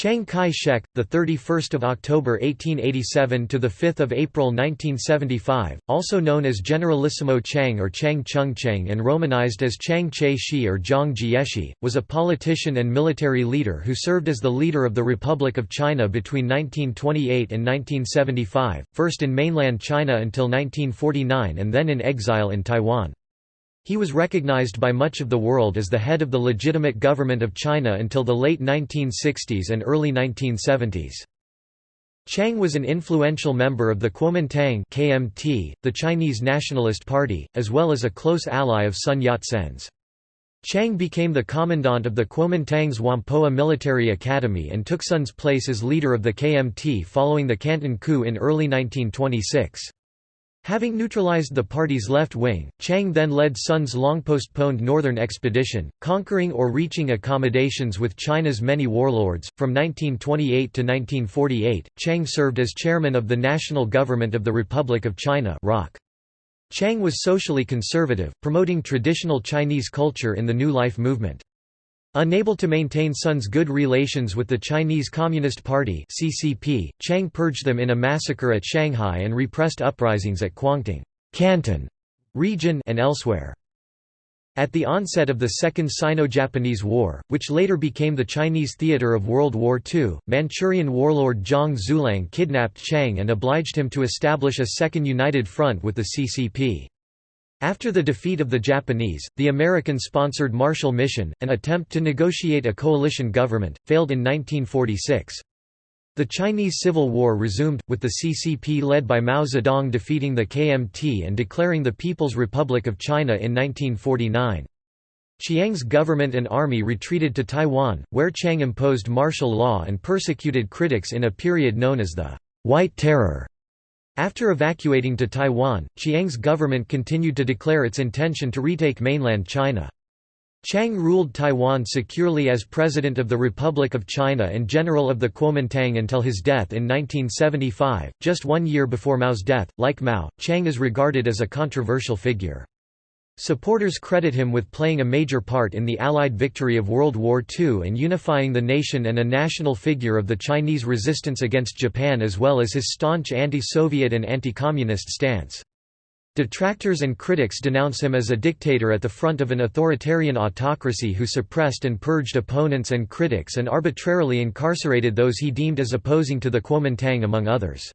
Chiang Kai-shek, the 31st of October 1887 to the 5th of April 1975, also known as Generalissimo Chiang or Chiang Chung-cheng and romanized as Chiang Che-shi or Zhang Jieshi, was a politician and military leader who served as the leader of the Republic of China between 1928 and 1975, first in mainland China until 1949 and then in exile in Taiwan. He was recognized by much of the world as the head of the legitimate government of China until the late 1960s and early 1970s. Chiang was an influential member of the Kuomintang KMT, the Chinese Nationalist Party, as well as a close ally of Sun Yat-sen's. Chiang became the commandant of the Kuomintang's Whampoa Military Academy and took Sun's place as leader of the KMT following the Canton coup in early 1926. Having neutralized the party's left wing, Chiang then led Sun's long-postponed northern expedition, conquering or reaching accommodations with China's many warlords. From 1928 to 1948, Chiang served as chairman of the National Government of the Republic of China (ROC). Chiang was socially conservative, promoting traditional Chinese culture in the New Life movement. Unable to maintain Sun's good relations with the Chinese Communist Party (CCP), Chiang purged them in a massacre at Shanghai and repressed uprisings at Kwangtung, Canton region and elsewhere. At the onset of the Second Sino-Japanese War, which later became the Chinese theater of World War II, Manchurian warlord Zhang Xueliang kidnapped Chiang and obliged him to establish a second united front with the CCP. After the defeat of the Japanese, the American-sponsored Marshall Mission, an attempt to negotiate a coalition government, failed in 1946. The Chinese Civil War resumed, with the CCP led by Mao Zedong defeating the KMT and declaring the People's Republic of China in 1949. Chiang's government and army retreated to Taiwan, where Chiang imposed martial law and persecuted critics in a period known as the White Terror. After evacuating to Taiwan, Chiang's government continued to declare its intention to retake mainland China. Chiang ruled Taiwan securely as President of the Republic of China and General of the Kuomintang until his death in 1975, just one year before Mao's death. Like Mao, Chiang is regarded as a controversial figure. Supporters credit him with playing a major part in the Allied victory of World War II and unifying the nation and a national figure of the Chinese resistance against Japan as well as his staunch anti-Soviet and anti-communist stance. Detractors and critics denounce him as a dictator at the front of an authoritarian autocracy who suppressed and purged opponents and critics and arbitrarily incarcerated those he deemed as opposing to the Kuomintang among others.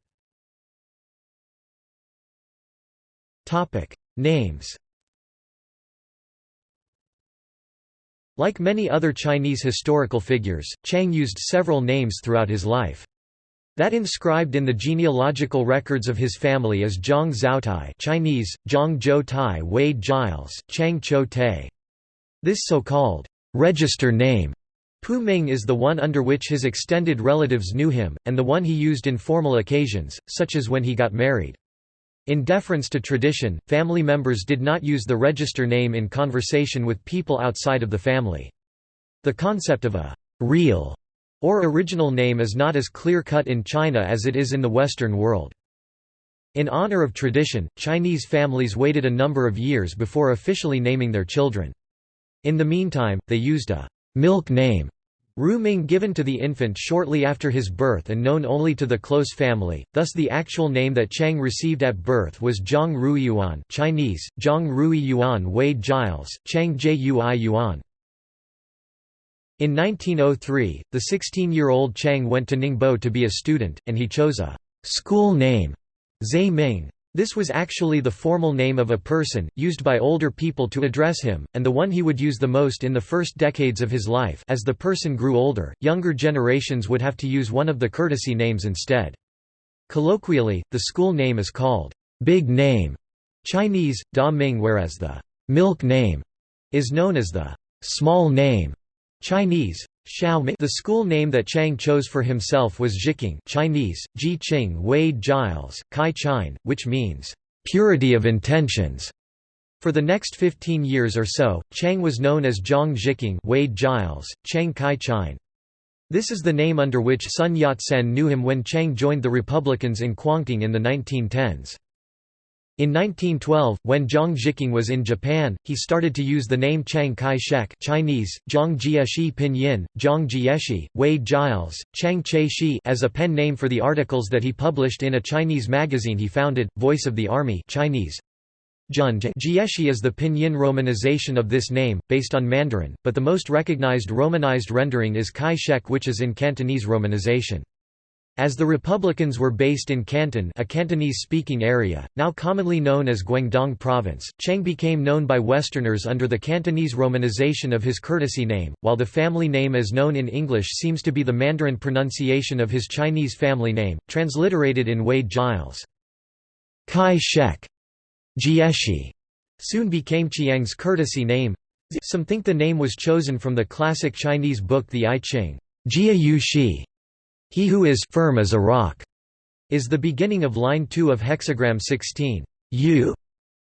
Names Like many other Chinese historical figures, Chang used several names throughout his life. That inscribed in the genealogical records of his family is Zhang Zhaotai Chinese, Zhang Zhou Tai Wei Giles, Chang Cho Te. This so-called register name Pu Ming is the one under which his extended relatives knew him, and the one he used in formal occasions, such as when he got married. In deference to tradition, family members did not use the register name in conversation with people outside of the family. The concept of a «real» or original name is not as clear-cut in China as it is in the Western world. In honor of tradition, Chinese families waited a number of years before officially naming their children. In the meantime, they used a «milk name» Ru Ming given to the infant shortly after his birth and known only to the close family, thus the actual name that Chang received at birth was Zhang Rui Yuan Chinese, Zhang Rui Yuan Wei Giles, Chang Jui Yuan. In 1903, the 16-year-old Chang went to Ningbo to be a student, and he chose a «school name» Zhe Ming. This was actually the formal name of a person, used by older people to address him, and the one he would use the most in the first decades of his life. As the person grew older, younger generations would have to use one of the courtesy names instead. Colloquially, the school name is called, "'big name' Chinese, Da Ming whereas the "'milk name' is known as the "'small name' Chinese, the school name that Chang chose for himself was Zhiqing Chinese, Ji Qing Wei Giles, Kai Chine, which means, "...purity of intentions". For the next 15 years or so, Chang was known as Zhang Zhiqing Wei Giles, Chiang Kai Chine. This is the name under which Sun Yat-sen knew him when Chang joined the Republicans in Kwangtung in the 1910s. In 1912, when Zhang Zhiqing was in Japan, he started to use the name Chiang Kai-shek Chinese, Zhang Jieshi Pinyin, Zhang Jieshi, Wei Giles, Chang Che Shi as a pen name for the articles that he published in a Chinese magazine he founded, Voice of the Army Chinese. Jieshi is the pinyin romanization of this name, based on Mandarin, but the most recognized romanized rendering is Kai-shek which is in Cantonese romanization. As the Republicans were based in Canton a Cantonese-speaking area, now commonly known as Guangdong Province, Cheng became known by Westerners under the Cantonese romanization of his courtesy name, while the family name as known in English seems to be the Mandarin pronunciation of his Chinese family name, transliterated in Wade Giles. Kai Shek Jieshi soon became Chiang's courtesy name. Some think the name was chosen from the classic Chinese book The I Ching. Jia Yu Shi he who is firm as a rock is the beginning of line 2 of hexagram 16. U.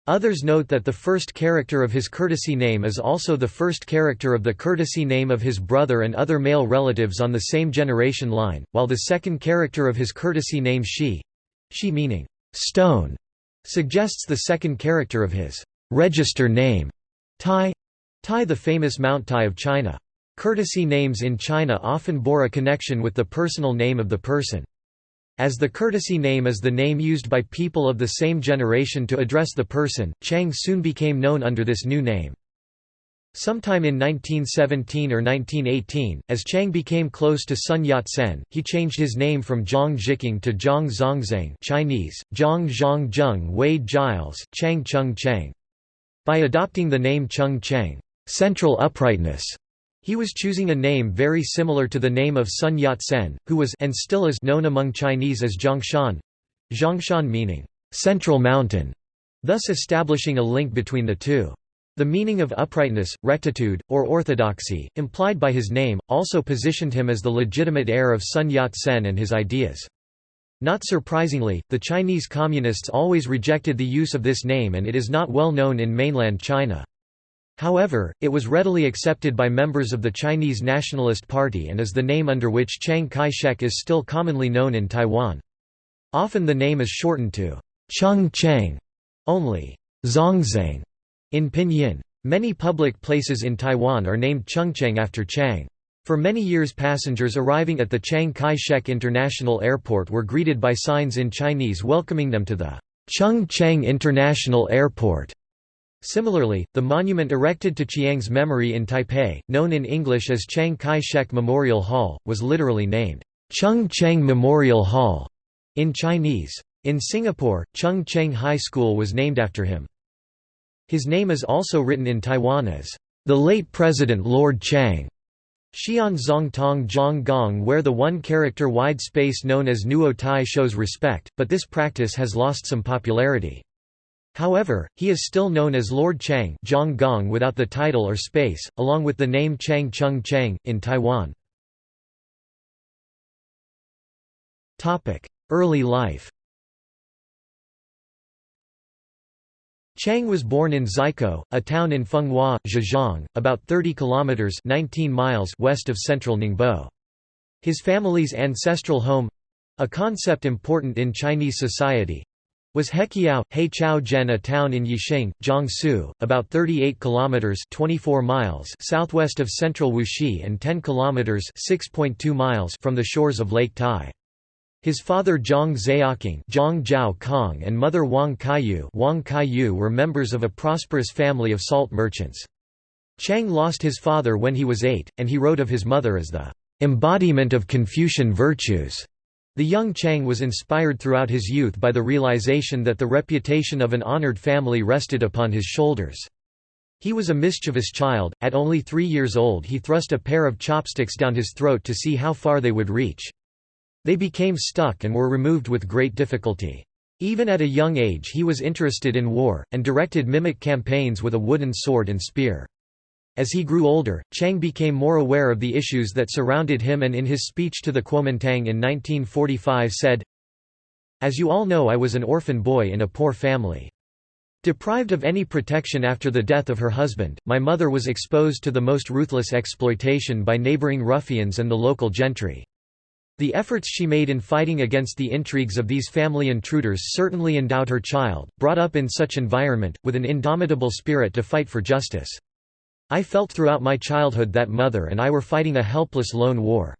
Others note that the first character of his courtesy name is also the first character of the courtesy name of his brother and other male relatives on the same generation line, while the second character of his courtesy name Shi Shi meaning stone suggests the second character of his register name Tai Tai the famous Mount Tai of China. Courtesy names in China often bore a connection with the personal name of the person. As the courtesy name is the name used by people of the same generation to address the person, Chang soon became known under this new name. Sometime in 1917 or 1918, as Chang became close to Sun Yat-sen, he changed his name from Zhang Zhiqing to Zhang Zongzang Chinese, Zhang Zhang Zheng Wei Giles, Chang Chung Cheng. By adopting the name Chung Cheng central uprightness", he was choosing a name very similar to the name of Sun Yat-sen, who was and still is known among Chinese as Zhongshan Zhongshan meaning, "...central mountain", thus establishing a link between the two. The meaning of uprightness, rectitude, or orthodoxy, implied by his name, also positioned him as the legitimate heir of Sun Yat-sen and his ideas. Not surprisingly, the Chinese Communists always rejected the use of this name and it is not well known in mainland China. However, it was readily accepted by members of the Chinese Nationalist Party and is the name under which Chiang Kai-shek is still commonly known in Taiwan. Often the name is shortened to Chung Cheng, only Zongzang in Pinyin. Many public places in Taiwan are named Chungcheng after Chang. For many years passengers arriving at the Chiang Kai-shek International Airport were greeted by signs in Chinese welcoming them to the Chung Cheng International Airport. Similarly, the monument erected to Chiang's memory in Taipei, known in English as Chiang Kai-shek Memorial Hall, was literally named Chung Cheng Memorial Hall in Chinese. In Singapore, Chung Cheng High School was named after him. His name is also written in Taiwan as the late President Lord Chang. Xian Zong Tong Zhong Gong where the one-character wide space known as Nuo Tai shows respect, but this practice has lost some popularity. However, he is still known as Lord Chang Zhang Gong without the title or space, along with the name Chang Chung Chang, in Taiwan. Early life Chang was born in Xikou, a town in Fenghua, Zhejiang, about 30 kilometers 19 miles west of central Ningbo. His family's ancestral home—a concept important in Chinese society, was Heqiao, Heichao a town in Yixing, Jiangsu, about 38 kilometers 24 miles southwest of central Wuxi and 10 kilometers 6.2 miles from the shores of Lake Tai. His father Zhang Zhaoqing Zhang Zhao Kong and mother Wang Kaiyu Wang Kaiyu were members of a prosperous family of salt merchants. Chang lost his father when he was eight, and he wrote of his mother as the embodiment of Confucian virtues. The young Chang was inspired throughout his youth by the realization that the reputation of an honored family rested upon his shoulders. He was a mischievous child, at only three years old he thrust a pair of chopsticks down his throat to see how far they would reach. They became stuck and were removed with great difficulty. Even at a young age he was interested in war, and directed mimic campaigns with a wooden sword and spear. As he grew older, Chang became more aware of the issues that surrounded him and in his speech to the Kuomintang in 1945 said, As you all know I was an orphan boy in a poor family. Deprived of any protection after the death of her husband, my mother was exposed to the most ruthless exploitation by neighboring ruffians and the local gentry. The efforts she made in fighting against the intrigues of these family intruders certainly endowed her child, brought up in such environment, with an indomitable spirit to fight for justice. I felt throughout my childhood that mother and I were fighting a helpless lone war.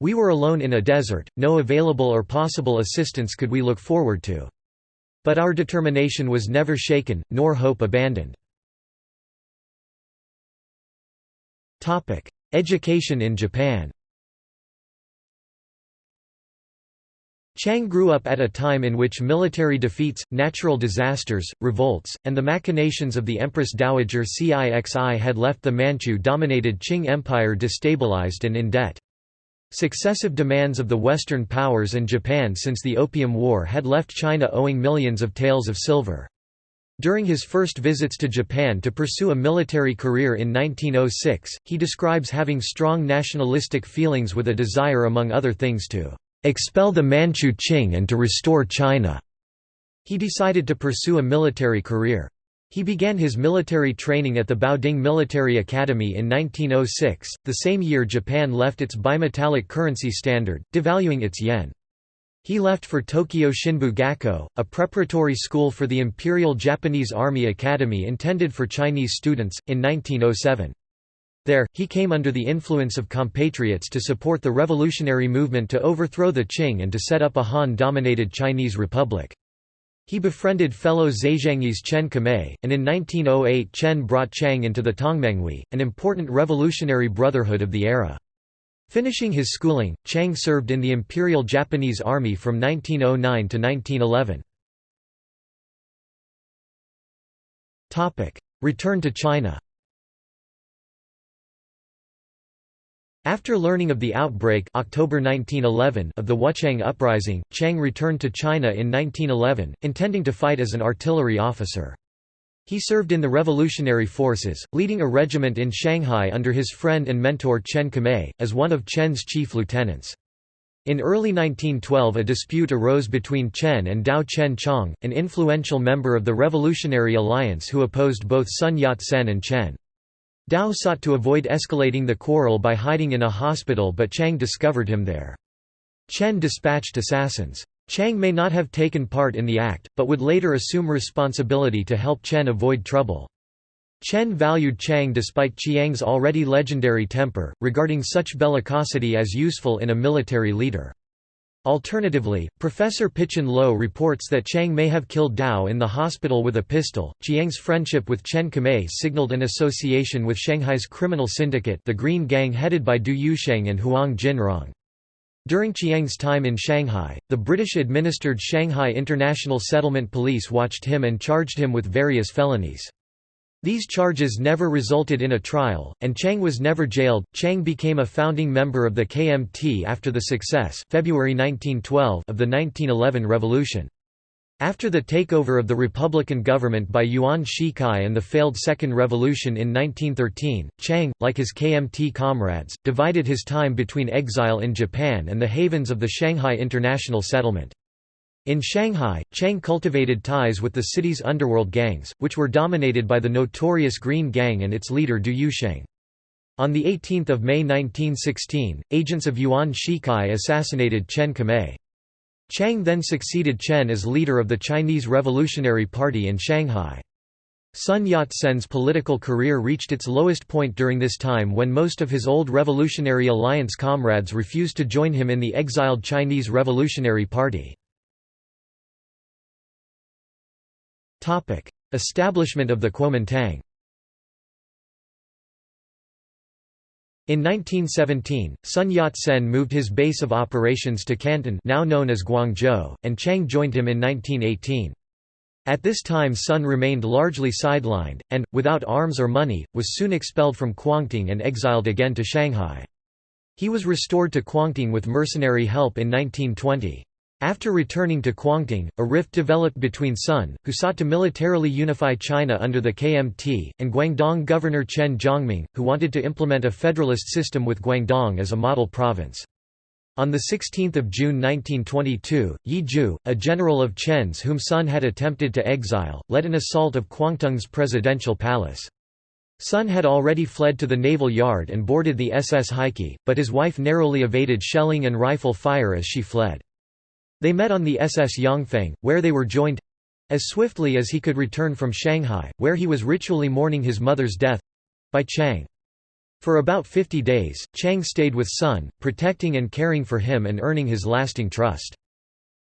We were alone in a desert, no available or possible assistance could we look forward to. But our determination was never shaken, nor hope abandoned. Education in Japan Chang grew up at a time in which military defeats, natural disasters, revolts, and the machinations of the Empress Dowager Cixi had left the Manchu-dominated Qing Empire destabilized and in debt. Successive demands of the Western powers and Japan since the Opium War had left China owing millions of taels of silver. During his first visits to Japan to pursue a military career in 1906, he describes having strong nationalistic feelings with a desire among other things to expel the Manchu Qing and to restore China. He decided to pursue a military career. He began his military training at the Baoding Military Academy in 1906, the same year Japan left its bimetallic currency standard, devaluing its yen. He left for Tokyo Shinbu Gakko, a preparatory school for the Imperial Japanese Army Academy intended for Chinese students, in 1907. There, he came under the influence of compatriots to support the revolutionary movement to overthrow the Qing and to set up a Han-dominated Chinese republic. He befriended fellow Zhejiangese Chen Qimei, and in 1908 Chen brought Chang into the Tongmenghui, an important revolutionary brotherhood of the era. Finishing his schooling, Chang served in the Imperial Japanese Army from 1909 to 1911. Return to China After learning of the outbreak October 1911 of the Wuchang Uprising, Chang returned to China in 1911, intending to fight as an artillery officer. He served in the revolutionary forces, leading a regiment in Shanghai under his friend and mentor Chen Qimei, as one of Chen's chief lieutenants. In early 1912 a dispute arose between Chen and Dao Chen Chong, an influential member of the Revolutionary Alliance who opposed both Sun Yat-sen and Chen. Dao sought to avoid escalating the quarrel by hiding in a hospital but Chang discovered him there. Chen dispatched assassins. Chang may not have taken part in the act, but would later assume responsibility to help Chen avoid trouble. Chen valued Chang despite Chiang's already legendary temper, regarding such bellicosity as useful in a military leader. Alternatively, Professor Pichon Loh reports that Chang may have killed Dao in the hospital with a pistol. Chiang's friendship with Chen Qimei signaled an association with Shanghai's criminal syndicate, the Green Gang headed by Du Yuesheng and Huang Jinrong. During Chiang's time in Shanghai, the British-administered Shanghai International Settlement Police watched him and charged him with various felonies. These charges never resulted in a trial, and Chang was never jailed. Chang became a founding member of the KMT after the success February 1912 of the 1911 revolution. After the takeover of the Republican government by Yuan Shikai and the failed Second Revolution in 1913, Chang, like his KMT comrades, divided his time between exile in Japan and the havens of the Shanghai International Settlement. In Shanghai, Chang cultivated ties with the city's underworld gangs, which were dominated by the notorious Green Gang and its leader Du Yuesheng. On 18 May 1916, agents of Yuan Shikai assassinated Chen Qimei. Chang then succeeded Chen as leader of the Chinese Revolutionary Party in Shanghai. Sun Yat-sen's political career reached its lowest point during this time when most of his old Revolutionary Alliance comrades refused to join him in the exiled Chinese Revolutionary Party. Establishment of the Kuomintang In 1917, Sun Yat-sen moved his base of operations to Canton now known as Guangzhou, and Chang joined him in 1918. At this time Sun remained largely sidelined, and, without arms or money, was soon expelled from Kuangtung and exiled again to Shanghai. He was restored to Kuangtung with mercenary help in 1920. After returning to Kuangtung, a rift developed between Sun, who sought to militarily unify China under the KMT, and Guangdong governor Chen Jiongming, who wanted to implement a federalist system with Guangdong as a model province. On 16 June 1922, Yi Ju, a general of Chen's whom Sun had attempted to exile, led an assault of Kuangtung's presidential palace. Sun had already fled to the naval yard and boarded the SS Heike, but his wife narrowly evaded shelling and rifle fire as she fled. They met on the SS Yongfeng, where they were joined—as swiftly as he could return from Shanghai, where he was ritually mourning his mother's death—by Chang. For about 50 days, Chang stayed with Sun, protecting and caring for him and earning his lasting trust.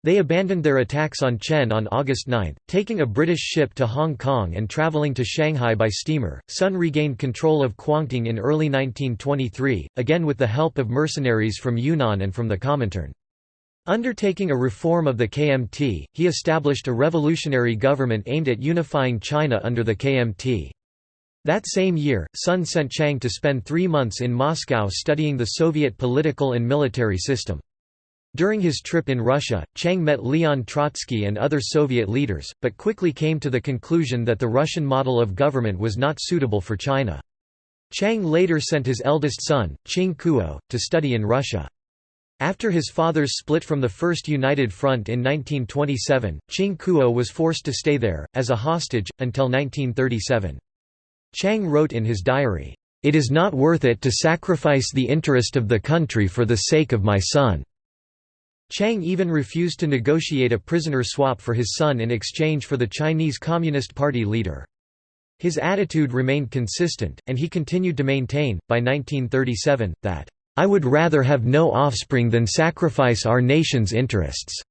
They abandoned their attacks on Chen on August 9, taking a British ship to Hong Kong and travelling to Shanghai by steamer. Sun regained control of Quangting in early 1923, again with the help of mercenaries from Yunnan and from the Comintern. Undertaking a reform of the KMT, he established a revolutionary government aimed at unifying China under the KMT. That same year, Sun sent Chang to spend three months in Moscow studying the Soviet political and military system. During his trip in Russia, Chang met Leon Trotsky and other Soviet leaders, but quickly came to the conclusion that the Russian model of government was not suitable for China. Chang later sent his eldest son, Ching Kuo, to study in Russia. After his father's split from the First United Front in 1927, Ching Kuo was forced to stay there, as a hostage, until 1937. Chang wrote in his diary, "...it is not worth it to sacrifice the interest of the country for the sake of my son." Chang even refused to negotiate a prisoner swap for his son in exchange for the Chinese Communist Party leader. His attitude remained consistent, and he continued to maintain, by 1937, that, "...I would rather have no offspring than sacrifice our nation's interests."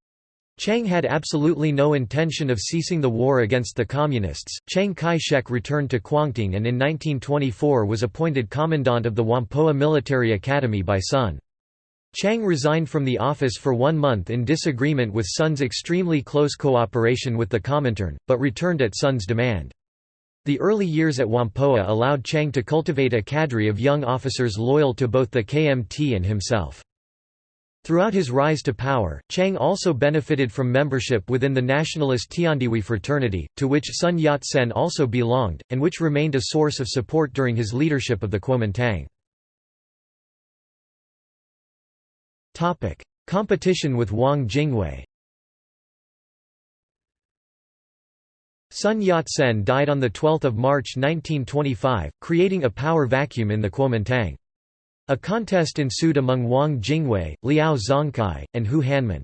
Chang had absolutely no intention of ceasing the war against the Communists. Chiang Kai shek returned to Quangting and in 1924 was appointed Commandant of the Whampoa Military Academy by Sun. Chang resigned from the office for one month in disagreement with Sun's extremely close cooperation with the Comintern, but returned at Sun's demand. The early years at Whampoa allowed Chang to cultivate a cadre of young officers loyal to both the KMT and himself. Throughout his rise to power, Chang also benefited from membership within the nationalist Tiandihui fraternity, to which Sun Yat-sen also belonged, and which remained a source of support during his leadership of the Kuomintang. Competition with Wang Jingwei Sun Yat-sen died on 12 March 1925, creating a power vacuum in the Kuomintang. A contest ensued among Wang Jingwei, Liao Zhongkai, and Hu Hanmin.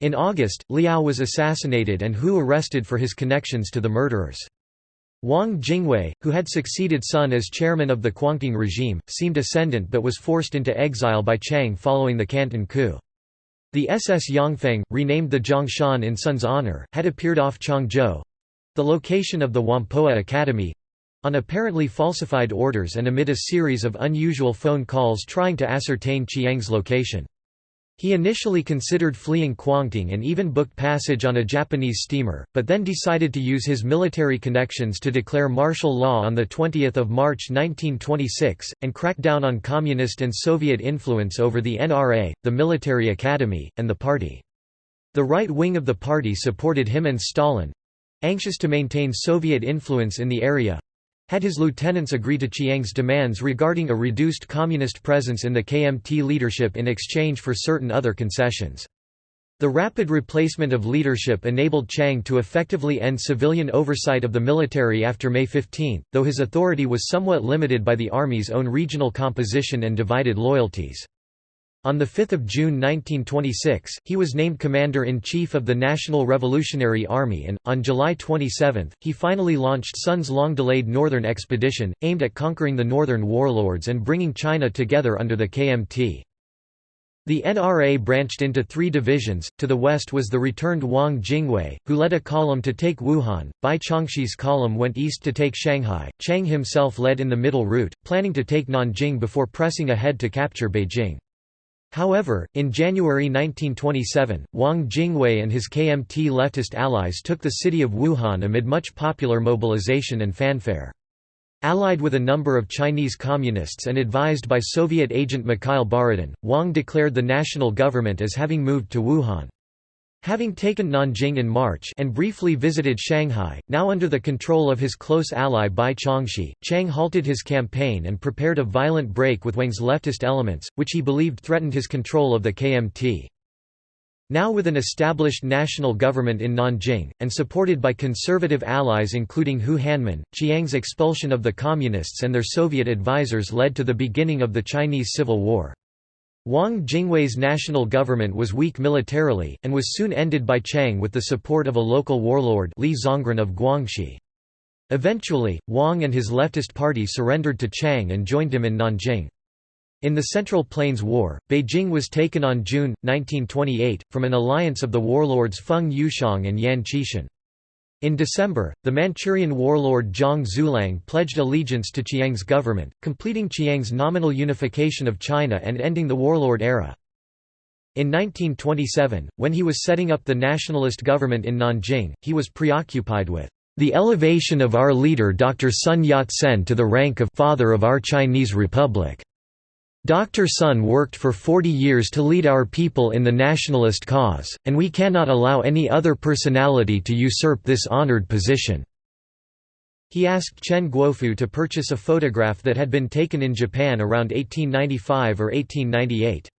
In August, Liao was assassinated and Hu arrested for his connections to the murderers. Wang Jingwei, who had succeeded Sun as chairman of the Quangting regime, seemed ascendant but was forced into exile by Chang following the Canton coup. The SS Yongfeng, renamed the Zhongshan in Sun's honor, had appeared off Changzhou—the location of the Whampoa Academy—on apparently falsified orders and amid a series of unusual phone calls trying to ascertain Chiang's location. He initially considered fleeing Quangting and even booked passage on a Japanese steamer, but then decided to use his military connections to declare martial law on 20 March 1926, and crack down on Communist and Soviet influence over the NRA, the military academy, and the party. The right wing of the party supported him and Stalin—anxious to maintain Soviet influence in the area, had his lieutenants agree to Chiang's demands regarding a reduced communist presence in the KMT leadership in exchange for certain other concessions. The rapid replacement of leadership enabled Chang to effectively end civilian oversight of the military after May 15, though his authority was somewhat limited by the army's own regional composition and divided loyalties. On 5 June 1926, he was named Commander-in-Chief of the National Revolutionary Army and, on July 27, he finally launched Sun's long-delayed Northern Expedition, aimed at conquering the Northern warlords and bringing China together under the KMT. The NRA branched into three divisions, to the west was the returned Wang Jingwei, who led a column to take Wuhan, Bai Chongxi's column went east to take Shanghai, Chang himself led in the middle route, planning to take Nanjing before pressing ahead to capture Beijing. However, in January 1927, Wang Jingwei and his KMT leftist allies took the city of Wuhan amid much popular mobilization and fanfare. Allied with a number of Chinese communists and advised by Soviet agent Mikhail Borodin, Wang declared the national government as having moved to Wuhan. Having taken Nanjing in March and briefly visited Shanghai, now under the control of his close ally Bai Chongxi, Chang halted his campaign and prepared a violent break with Wang's leftist elements, which he believed threatened his control of the KMT. Now with an established national government in Nanjing, and supported by conservative allies including Hu Hanmin, Chiang's expulsion of the Communists and their Soviet advisors led to the beginning of the Chinese Civil War. Wang Jingwei's national government was weak militarily, and was soon ended by Chiang with the support of a local warlord Li Zongren of Guangxi. Eventually, Wang and his leftist party surrendered to Chiang and joined him in Nanjing. In the Central Plains War, Beijing was taken on June, 1928, from an alliance of the warlords Feng Yuxiang and Yan Xishan. In December, the Manchurian warlord Zhang Xueliang pledged allegiance to Chiang's government, completing Chiang's nominal unification of China and ending the warlord era. In 1927, when he was setting up the nationalist government in Nanjing, he was preoccupied with the elevation of our leader Dr. Sun Yat-sen to the rank of «father of our Chinese Republic». Dr. Sun worked for 40 years to lead our people in the nationalist cause, and we cannot allow any other personality to usurp this honored position." He asked Chen Guofu to purchase a photograph that had been taken in Japan around 1895 or 1898.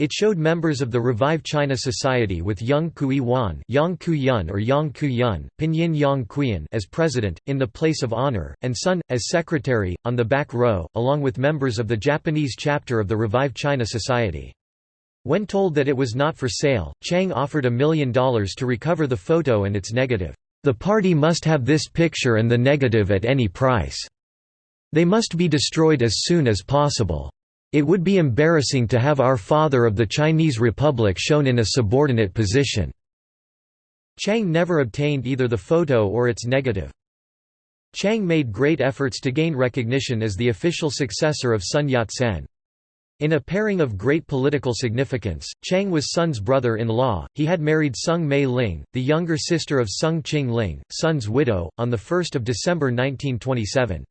It showed members of the Revive China Society with Yang Kui Wan Yang Ku-yun or Yang Ku-yun, Pinyin Yang Kuiyan as president, in the place of honor, and Sun, as secretary, on the back row, along with members of the Japanese chapter of the Revive China Society. When told that it was not for sale, Chang offered a million dollars to recover the photo and its negative. The party must have this picture and the negative at any price. They must be destroyed as soon as possible. It would be embarrassing to have our father of the Chinese Republic shown in a subordinate position." Chang never obtained either the photo or its negative. Chang made great efforts to gain recognition as the official successor of Sun Yat-sen. In a pairing of great political significance, Chang was Sun's brother-in-law. He had married Sung Mei Ling, the younger sister of Sung Ching Ling, Sun's widow, on 1 December 1927.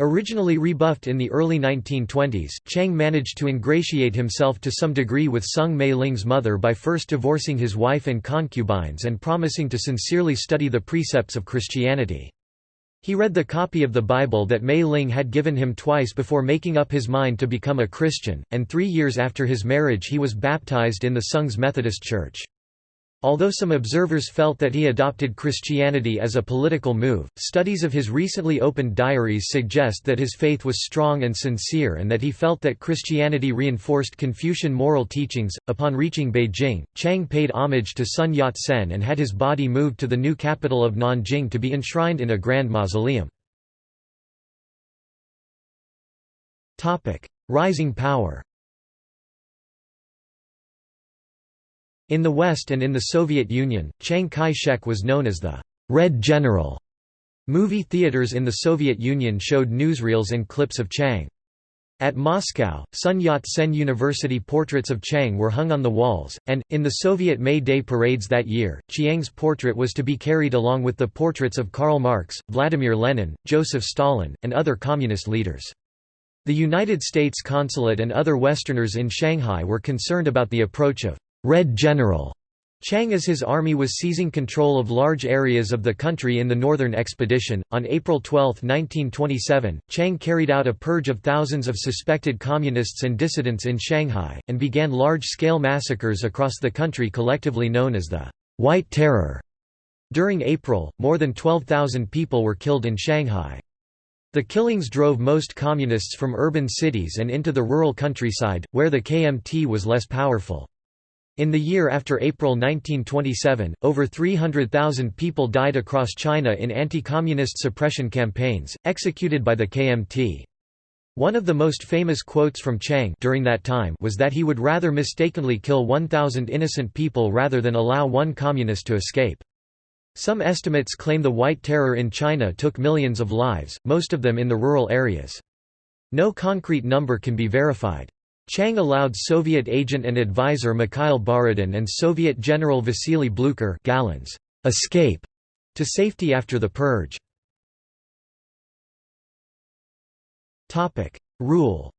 Originally rebuffed in the early 1920s, Chang managed to ingratiate himself to some degree with Sung Mei Ling's mother by first divorcing his wife and concubines and promising to sincerely study the precepts of Christianity. He read the copy of the Bible that Mei Ling had given him twice before making up his mind to become a Christian, and three years after his marriage he was baptized in the Sung's Methodist Church. Although some observers felt that he adopted Christianity as a political move, studies of his recently opened diaries suggest that his faith was strong and sincere and that he felt that Christianity reinforced Confucian moral teachings. Upon reaching Beijing, Chang paid homage to Sun Yat sen and had his body moved to the new capital of Nanjing to be enshrined in a grand mausoleum. Rising power In the West and in the Soviet Union, Chiang Kai-shek was known as the «Red General». Movie theaters in the Soviet Union showed newsreels and clips of Chiang. At Moscow, Sun Yat-sen University portraits of Chiang were hung on the walls, and, in the Soviet May Day parades that year, Chiang's portrait was to be carried along with the portraits of Karl Marx, Vladimir Lenin, Joseph Stalin, and other communist leaders. The United States consulate and other Westerners in Shanghai were concerned about the approach of Red General Chang as his army was seizing control of large areas of the country in the Northern Expedition. On April 12, 1927, Chang carried out a purge of thousands of suspected communists and dissidents in Shanghai, and began large scale massacres across the country collectively known as the White Terror. During April, more than 12,000 people were killed in Shanghai. The killings drove most communists from urban cities and into the rural countryside, where the KMT was less powerful. In the year after April 1927, over 300,000 people died across China in anti-communist suppression campaigns, executed by the KMT. One of the most famous quotes from Chiang during that time was that he would rather mistakenly kill 1,000 innocent people rather than allow one communist to escape. Some estimates claim the White Terror in China took millions of lives, most of them in the rural areas. No concrete number can be verified. Chiang allowed Soviet agent and advisor Mikhail Borodin and Soviet General Vasily Blucher Galens escape to safety after the purge. Rule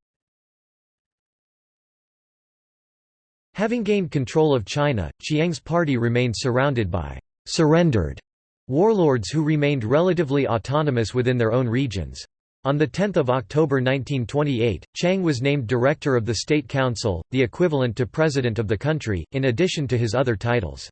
Having gained control of China, Chiang's party remained surrounded by «surrendered» warlords who remained relatively autonomous within their own regions. On 10 October 1928, Chiang was named Director of the State Council, the equivalent to President of the country, in addition to his other titles.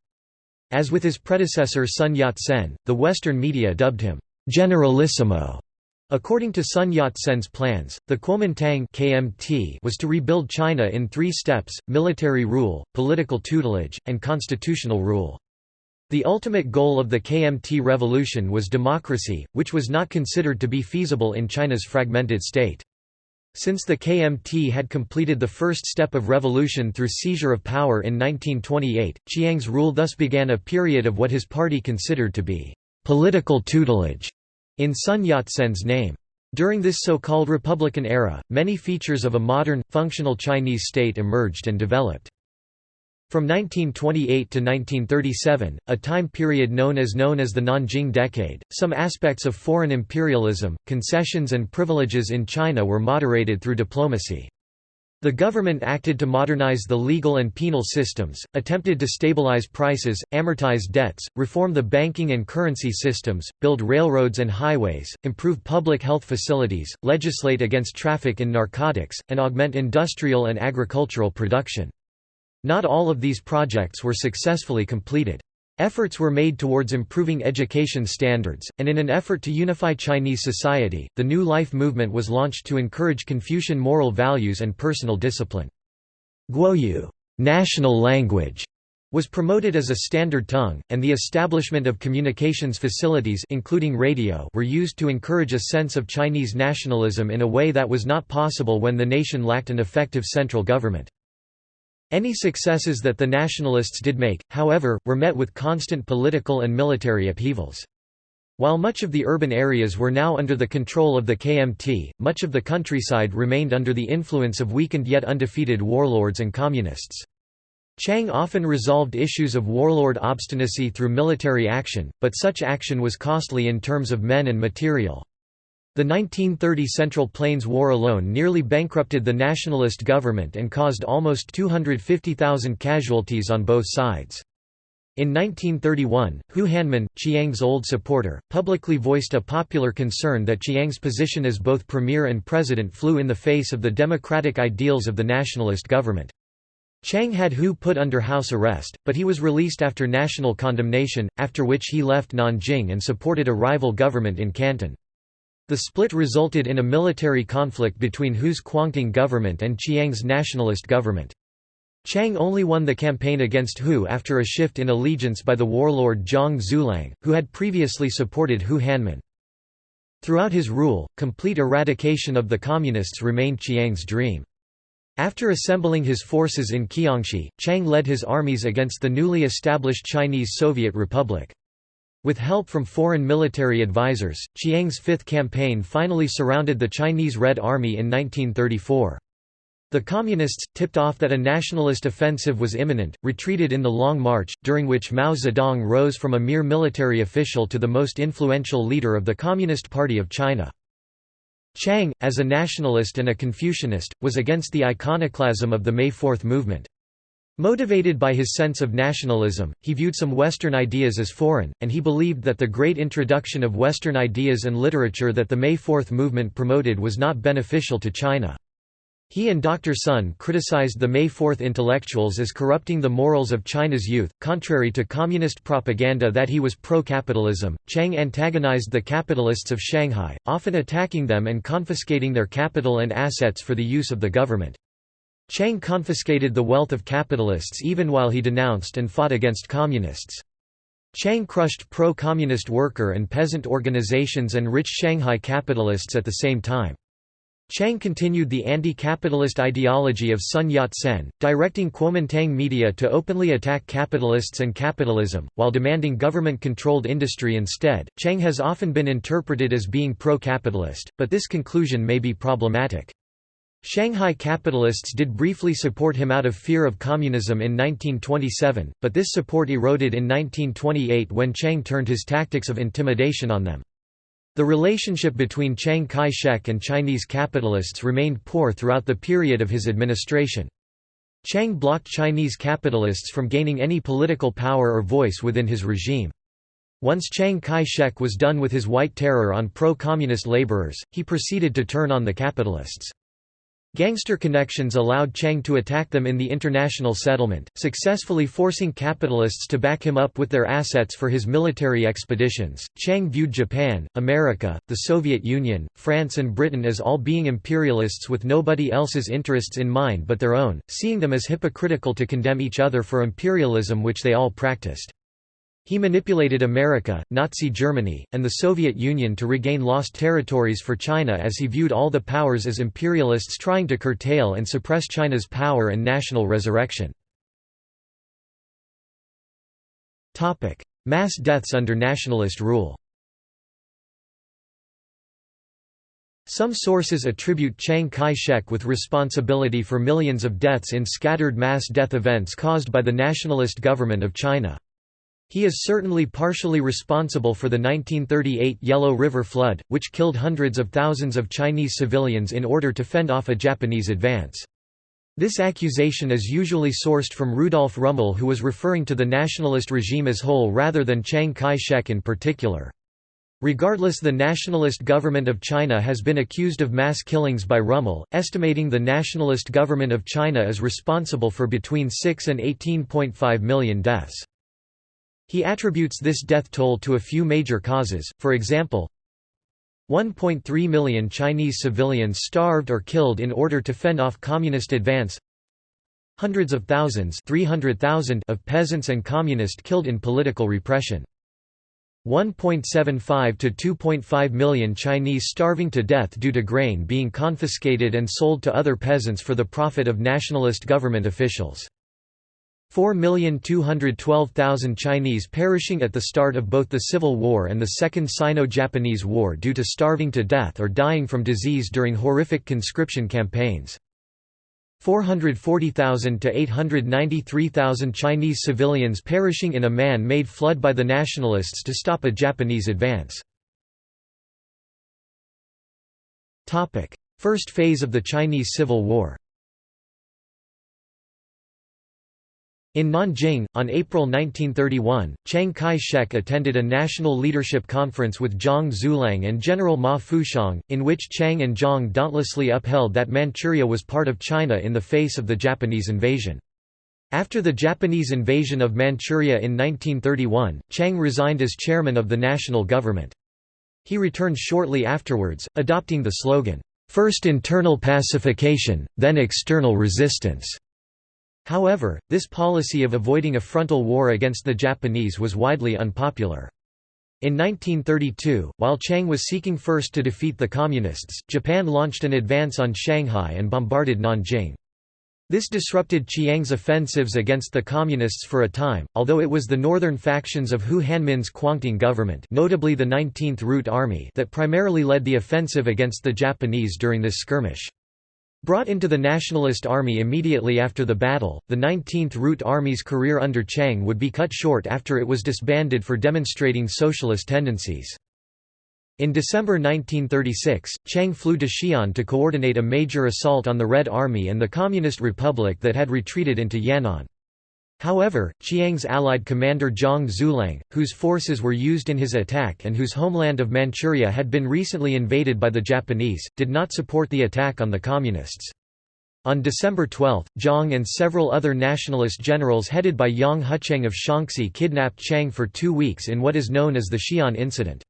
As with his predecessor Sun Yat-sen, the Western media dubbed him, "'Generalissimo' According to Sun Yat-sen's plans, the Kuomintang KMT was to rebuild China in three steps, military rule, political tutelage, and constitutional rule. The ultimate goal of the KMT revolution was democracy, which was not considered to be feasible in China's fragmented state. Since the KMT had completed the first step of revolution through seizure of power in 1928, Chiang's rule thus began a period of what his party considered to be political tutelage in Sun Yat-sen's name. During this so-called Republican era, many features of a modern, functional Chinese state emerged and developed. From 1928 to 1937, a time period known as known as the Nanjing Decade, some aspects of foreign imperialism, concessions and privileges in China were moderated through diplomacy. The government acted to modernize the legal and penal systems, attempted to stabilize prices, amortize debts, reform the banking and currency systems, build railroads and highways, improve public health facilities, legislate against traffic in narcotics, and augment industrial and agricultural production. Not all of these projects were successfully completed. Efforts were made towards improving education standards, and in an effort to unify Chinese society, the New Life movement was launched to encourage Confucian moral values and personal discipline. Guoyu national language", was promoted as a standard tongue, and the establishment of communications facilities including radio were used to encourage a sense of Chinese nationalism in a way that was not possible when the nation lacked an effective central government. Any successes that the nationalists did make, however, were met with constant political and military upheavals. While much of the urban areas were now under the control of the KMT, much of the countryside remained under the influence of weakened yet undefeated warlords and communists. Chiang often resolved issues of warlord obstinacy through military action, but such action was costly in terms of men and material. The 1930 Central Plains War alone nearly bankrupted the nationalist government and caused almost 250,000 casualties on both sides. In 1931, Hu Hanmin, Chiang's old supporter, publicly voiced a popular concern that Chiang's position as both premier and president flew in the face of the democratic ideals of the nationalist government. Chiang had Hu put under house arrest, but he was released after national condemnation, after which he left Nanjing and supported a rival government in Canton. The split resulted in a military conflict between Hu's Kuangtung government and Chiang's nationalist government. Chiang only won the campaign against Hu after a shift in allegiance by the warlord Zhang Xueliang, who had previously supported Hu Hanmin. Throughout his rule, complete eradication of the Communists remained Chiang's dream. After assembling his forces in Jiangxi, Chiang led his armies against the newly established Chinese Soviet Republic. With help from foreign military advisors, Chiang's fifth campaign finally surrounded the Chinese Red Army in 1934. The Communists, tipped off that a nationalist offensive was imminent, retreated in the Long March, during which Mao Zedong rose from a mere military official to the most influential leader of the Communist Party of China. Chiang, as a nationalist and a Confucianist, was against the iconoclasm of the May Fourth movement. Motivated by his sense of nationalism, he viewed some Western ideas as foreign, and he believed that the great introduction of Western ideas and literature that the May Fourth movement promoted was not beneficial to China. He and Dr. Sun criticized the May Fourth intellectuals as corrupting the morals of China's youth. Contrary to communist propaganda that he was pro capitalism, Chang antagonized the capitalists of Shanghai, often attacking them and confiscating their capital and assets for the use of the government. Chiang confiscated the wealth of capitalists even while he denounced and fought against communists. Chiang crushed pro-communist worker and peasant organizations and rich Shanghai capitalists at the same time. Chiang continued the anti-capitalist ideology of Sun Yat-sen, directing Kuomintang media to openly attack capitalists and capitalism, while demanding government-controlled industry instead. Chiang has often been interpreted as being pro-capitalist, but this conclusion may be problematic. Shanghai capitalists did briefly support him out of fear of communism in 1927, but this support eroded in 1928 when Chiang turned his tactics of intimidation on them. The relationship between Chiang Kai-shek and Chinese capitalists remained poor throughout the period of his administration. Chiang blocked Chinese capitalists from gaining any political power or voice within his regime. Once Chiang Kai-shek was done with his white terror on pro-communist laborers, he proceeded to turn on the capitalists. Gangster connections allowed Chiang to attack them in the international settlement, successfully forcing capitalists to back him up with their assets for his military expeditions. Chiang viewed Japan, America, the Soviet Union, France, and Britain as all being imperialists with nobody else's interests in mind but their own, seeing them as hypocritical to condemn each other for imperialism which they all practiced. He manipulated America, Nazi Germany, and the Soviet Union to regain lost territories for China as he viewed all the powers as imperialists trying to curtail and suppress China's power and national resurrection. Mass deaths under nationalist rule Some sources attribute Chiang Kai-shek with responsibility for millions of deaths in scattered mass death events caused by the nationalist government of China. He is certainly partially responsible for the 1938 Yellow River flood, which killed hundreds of thousands of Chinese civilians in order to fend off a Japanese advance. This accusation is usually sourced from Rudolf Rummel who was referring to the nationalist regime as whole rather than Chiang Kai-shek in particular. Regardless the nationalist government of China has been accused of mass killings by Rummel, estimating the nationalist government of China is responsible for between 6 and 18.5 million deaths. He attributes this death toll to a few major causes, for example, 1.3 million Chinese civilians starved or killed in order to fend off communist advance hundreds of thousands 300,000 of peasants and communists killed in political repression 1.75 to 2.5 million Chinese starving to death due to grain being confiscated and sold to other peasants for the profit of nationalist government officials 4,212,000 Chinese perishing at the start of both the Civil War and the Second Sino-Japanese War due to starving to death or dying from disease during horrific conscription campaigns. 440,000 to 893,000 Chinese civilians perishing in a man-made flood by the nationalists to stop a Japanese advance. First phase of the Chinese Civil War In Nanjing, on April 1931, Chiang Kai-shek attended a national leadership conference with Zhang Xueliang and General Ma Fuxiang, in which Chiang and Zhang dauntlessly upheld that Manchuria was part of China in the face of the Japanese invasion. After the Japanese invasion of Manchuria in 1931, Chiang resigned as chairman of the national government. He returned shortly afterwards, adopting the slogan, first internal pacification, then external resistance". However, this policy of avoiding a frontal war against the Japanese was widely unpopular. In 1932, while Chiang was seeking first to defeat the Communists, Japan launched an advance on Shanghai and bombarded Nanjing. This disrupted Chiang's offensives against the Communists for a time, although it was the northern factions of Hu Hanmin's Kwangtung government notably the 19th Route Army that primarily led the offensive against the Japanese during this skirmish. Brought into the Nationalist Army immediately after the battle, the 19th Route Army's career under Chiang would be cut short after it was disbanded for demonstrating socialist tendencies. In December 1936, Chiang flew to Xi'an to coordinate a major assault on the Red Army and the Communist Republic that had retreated into Yan'an. However, Chiang's allied commander Zhang Xueliang, whose forces were used in his attack and whose homeland of Manchuria had been recently invaded by the Japanese, did not support the attack on the Communists. On December 12, Zhang and several other nationalist generals headed by Yang Hucheng of Shaanxi kidnapped Chiang for two weeks in what is known as the Xi'an Incident.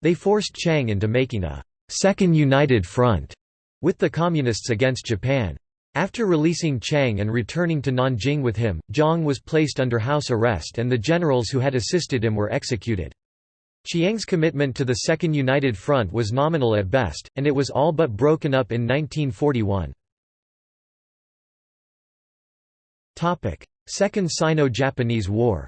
They forced Chiang into making a second united front with the Communists against Japan. After releasing Chiang and returning to Nanjing with him, Zhang was placed under house arrest and the generals who had assisted him were executed. Chiang's commitment to the Second United Front was nominal at best, and it was all but broken up in 1941. Second Sino-Japanese War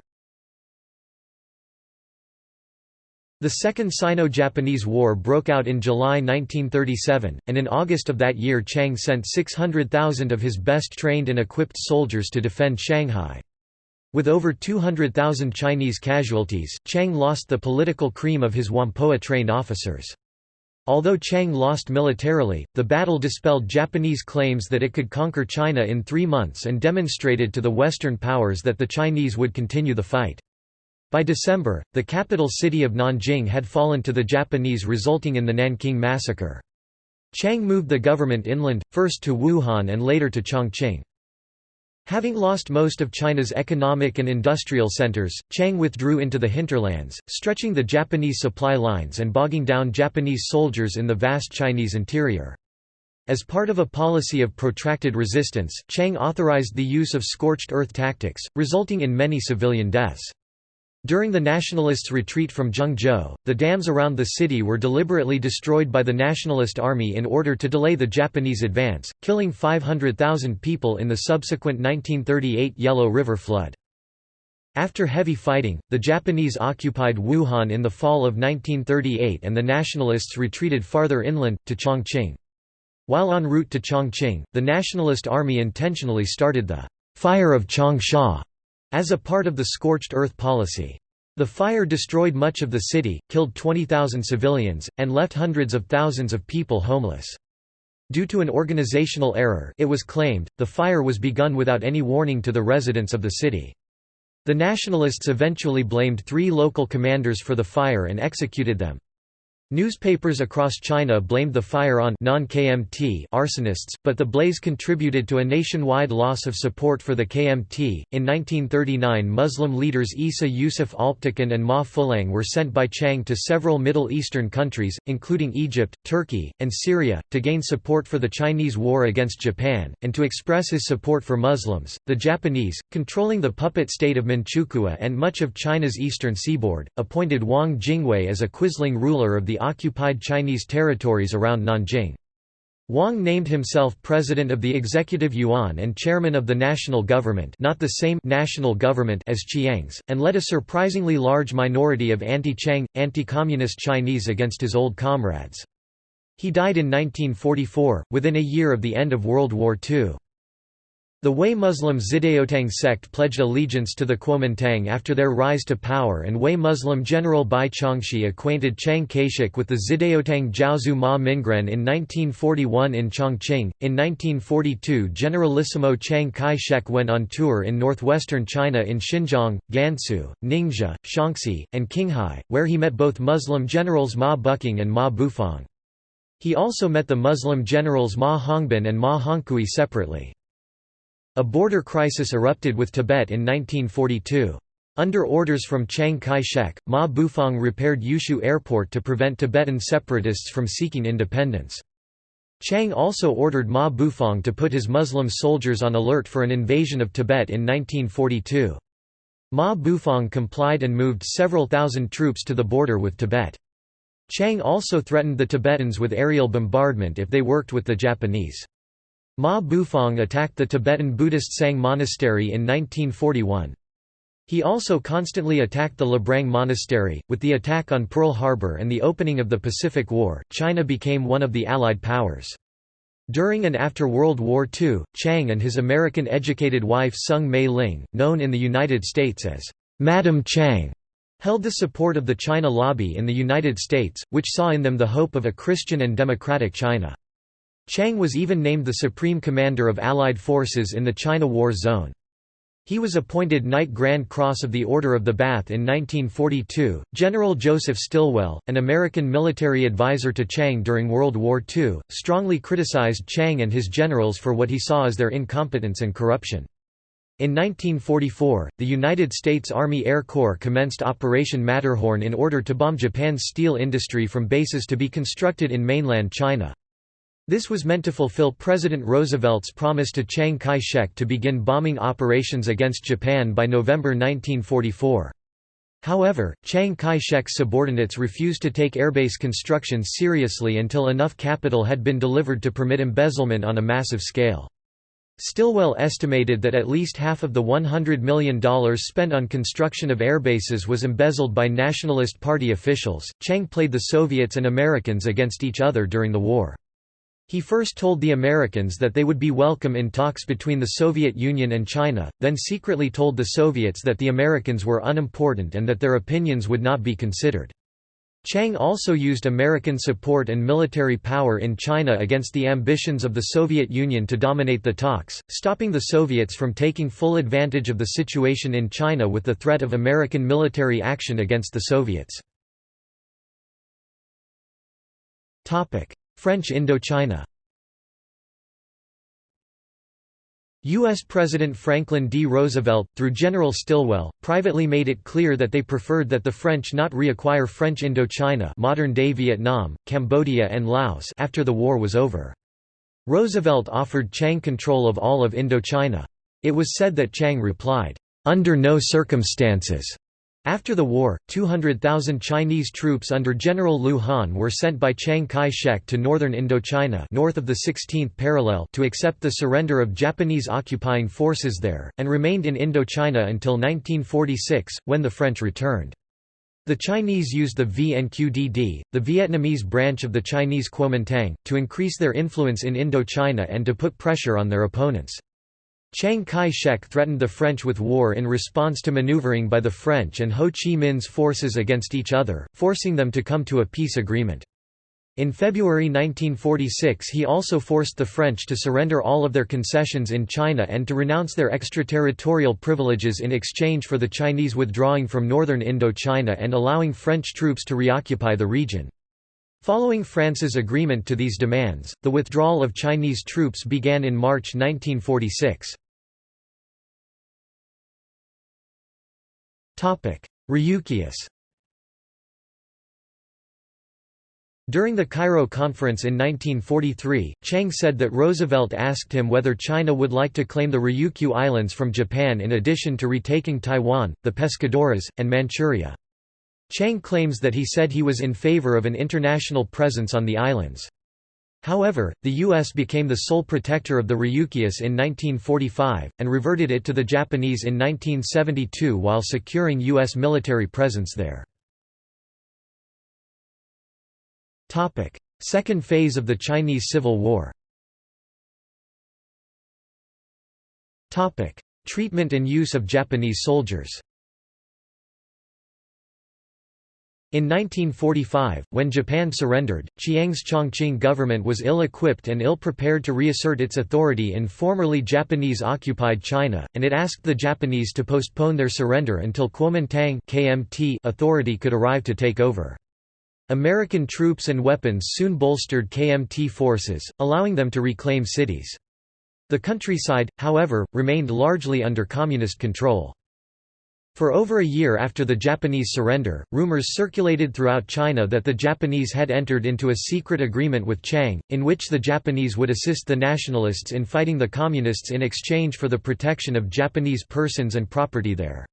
The Second Sino-Japanese War broke out in July 1937, and in August of that year Chiang sent 600,000 of his best trained and equipped soldiers to defend Shanghai. With over 200,000 Chinese casualties, Chiang lost the political cream of his Whampoa trained officers. Although Chiang lost militarily, the battle dispelled Japanese claims that it could conquer China in three months and demonstrated to the Western powers that the Chinese would continue the fight. By December, the capital city of Nanjing had fallen to the Japanese resulting in the Nanking Massacre. Chiang moved the government inland, first to Wuhan and later to Chongqing. Having lost most of China's economic and industrial centers, Chiang withdrew into the hinterlands, stretching the Japanese supply lines and bogging down Japanese soldiers in the vast Chinese interior. As part of a policy of protracted resistance, Chiang authorized the use of scorched earth tactics, resulting in many civilian deaths. During the Nationalists' retreat from Zhengzhou, the dams around the city were deliberately destroyed by the Nationalist Army in order to delay the Japanese advance, killing 500,000 people in the subsequent 1938 Yellow River flood. After heavy fighting, the Japanese occupied Wuhan in the fall of 1938 and the Nationalists retreated farther inland, to Chongqing. While en route to Chongqing, the Nationalist Army intentionally started the «Fire of Changsha» as a part of the scorched earth policy. The fire destroyed much of the city, killed 20,000 civilians, and left hundreds of thousands of people homeless. Due to an organizational error it was claimed, the fire was begun without any warning to the residents of the city. The Nationalists eventually blamed three local commanders for the fire and executed them. Newspapers across China blamed the fire on non-KMT arsonists, but the blaze contributed to a nationwide loss of support for the KMT. In 1939, Muslim leaders Isa Yusuf Alptekin and Ma Fuliang were sent by Chiang to several Middle Eastern countries, including Egypt, Turkey, and Syria, to gain support for the Chinese war against Japan, and to express his support for Muslims. The Japanese, controlling the puppet state of Manchukuo and much of China's eastern seaboard, appointed Wang Jingwei as a quisling ruler of the occupied Chinese territories around Nanjing. Wang named himself president of the executive yuan and chairman of the national government not the same national government as Chiang's, and led a surprisingly large minority of anti-Chiang, anti-communist Chinese against his old comrades. He died in 1944, within a year of the end of World War II. The Hui Muslim Xidaotang sect pledged allegiance to the Kuomintang after their rise to power and Hui Muslim general Bai Chongxi acquainted Chiang Kai-shek with the Xidaotang Jiaozu Ma Mingren in 1941 in Chongqing. In 1942 Generalissimo Chiang Kai-shek went on tour in northwestern China in Xinjiang, Gansu, Ningxia, Shaanxi, and Qinghai, where he met both Muslim generals Ma Buqing and Ma Bufang. He also met the Muslim generals Ma Hongbin and Ma Hongkui separately. A border crisis erupted with Tibet in 1942. Under orders from Chiang Kai-shek, Ma Bufang repaired Yushu Airport to prevent Tibetan separatists from seeking independence. Chiang also ordered Ma Bufang to put his Muslim soldiers on alert for an invasion of Tibet in 1942. Ma Bufang complied and moved several thousand troops to the border with Tibet. Chiang also threatened the Tibetans with aerial bombardment if they worked with the Japanese. Ma Bufang attacked the Tibetan Buddhist Tsang Monastery in 1941. He also constantly attacked the Labrang Monastery. With the attack on Pearl Harbor and the opening of the Pacific War, China became one of the Allied powers. During and after World War II, Chiang and his American-educated wife Soong Mei Ling, known in the United States as Madam Chiang, held the support of the China lobby in the United States, which saw in them the hope of a Christian and democratic China. Chiang was even named the Supreme Commander of Allied forces in the China War Zone. He was appointed Knight Grand Cross of the Order of the Bath in 1942. General Joseph Stilwell, an American military advisor to Chiang during World War II, strongly criticized Chiang and his generals for what he saw as their incompetence and corruption. In 1944, the United States Army Air Corps commenced Operation Matterhorn in order to bomb Japan's steel industry from bases to be constructed in mainland China. This was meant to fulfill President Roosevelt's promise to Chiang Kai-shek to begin bombing operations against Japan by November 1944. However, Chiang Kai-shek's subordinates refused to take airbase construction seriously until enough capital had been delivered to permit embezzlement on a massive scale. Stilwell estimated that at least half of the $100 million spent on construction of airbases was embezzled by Nationalist Party officials. Chiang played the Soviets and Americans against each other during the war. He first told the Americans that they would be welcome in talks between the Soviet Union and China, then secretly told the Soviets that the Americans were unimportant and that their opinions would not be considered. Chiang also used American support and military power in China against the ambitions of the Soviet Union to dominate the talks, stopping the Soviets from taking full advantage of the situation in China with the threat of American military action against the Soviets. French Indochina U.S. President Franklin D. Roosevelt, through General Stilwell, privately made it clear that they preferred that the French not reacquire French Indochina modern-day Vietnam, Cambodia and Laos after the war was over. Roosevelt offered Chiang control of all of Indochina. It was said that Chiang replied, "...under no circumstances." After the war, 200,000 Chinese troops under General Lu Han were sent by Chiang Kai-shek to northern Indochina north of the 16th parallel to accept the surrender of Japanese occupying forces there, and remained in Indochina until 1946, when the French returned. The Chinese used the VNQDD, the Vietnamese branch of the Chinese Kuomintang, to increase their influence in Indochina and to put pressure on their opponents. Chiang Kai-shek threatened the French with war in response to maneuvering by the French and Ho Chi Minh's forces against each other, forcing them to come to a peace agreement. In February 1946 he also forced the French to surrender all of their concessions in China and to renounce their extraterritorial privileges in exchange for the Chinese withdrawing from northern Indochina and allowing French troops to reoccupy the region. Following France's agreement to these demands, the withdrawal of Chinese troops began in March 1946. Ryukyus During the Cairo Conference in 1943, Chiang said that Roosevelt asked him whether China would like to claim the Ryukyu Islands from Japan in addition to retaking Taiwan, the Pescadores, and Manchuria. Chiang claims that he said he was in favor of an international presence on the islands. However, the U.S. became the sole protector of the Ryukyus in 1945, and reverted it to the Japanese in 1972 while securing U.S. military presence there. Second phase of the Chinese Civil War Treatment and use of Japanese soldiers In 1945, when Japan surrendered, Chiang's Chongqing government was ill-equipped and ill-prepared to reassert its authority in formerly Japanese-occupied China, and it asked the Japanese to postpone their surrender until Kuomintang KMT authority could arrive to take over. American troops and weapons soon bolstered KMT forces, allowing them to reclaim cities. The countryside, however, remained largely under communist control. For over a year after the Japanese surrender, rumors circulated throughout China that the Japanese had entered into a secret agreement with Chiang, in which the Japanese would assist the nationalists in fighting the communists in exchange for the protection of Japanese persons and property there.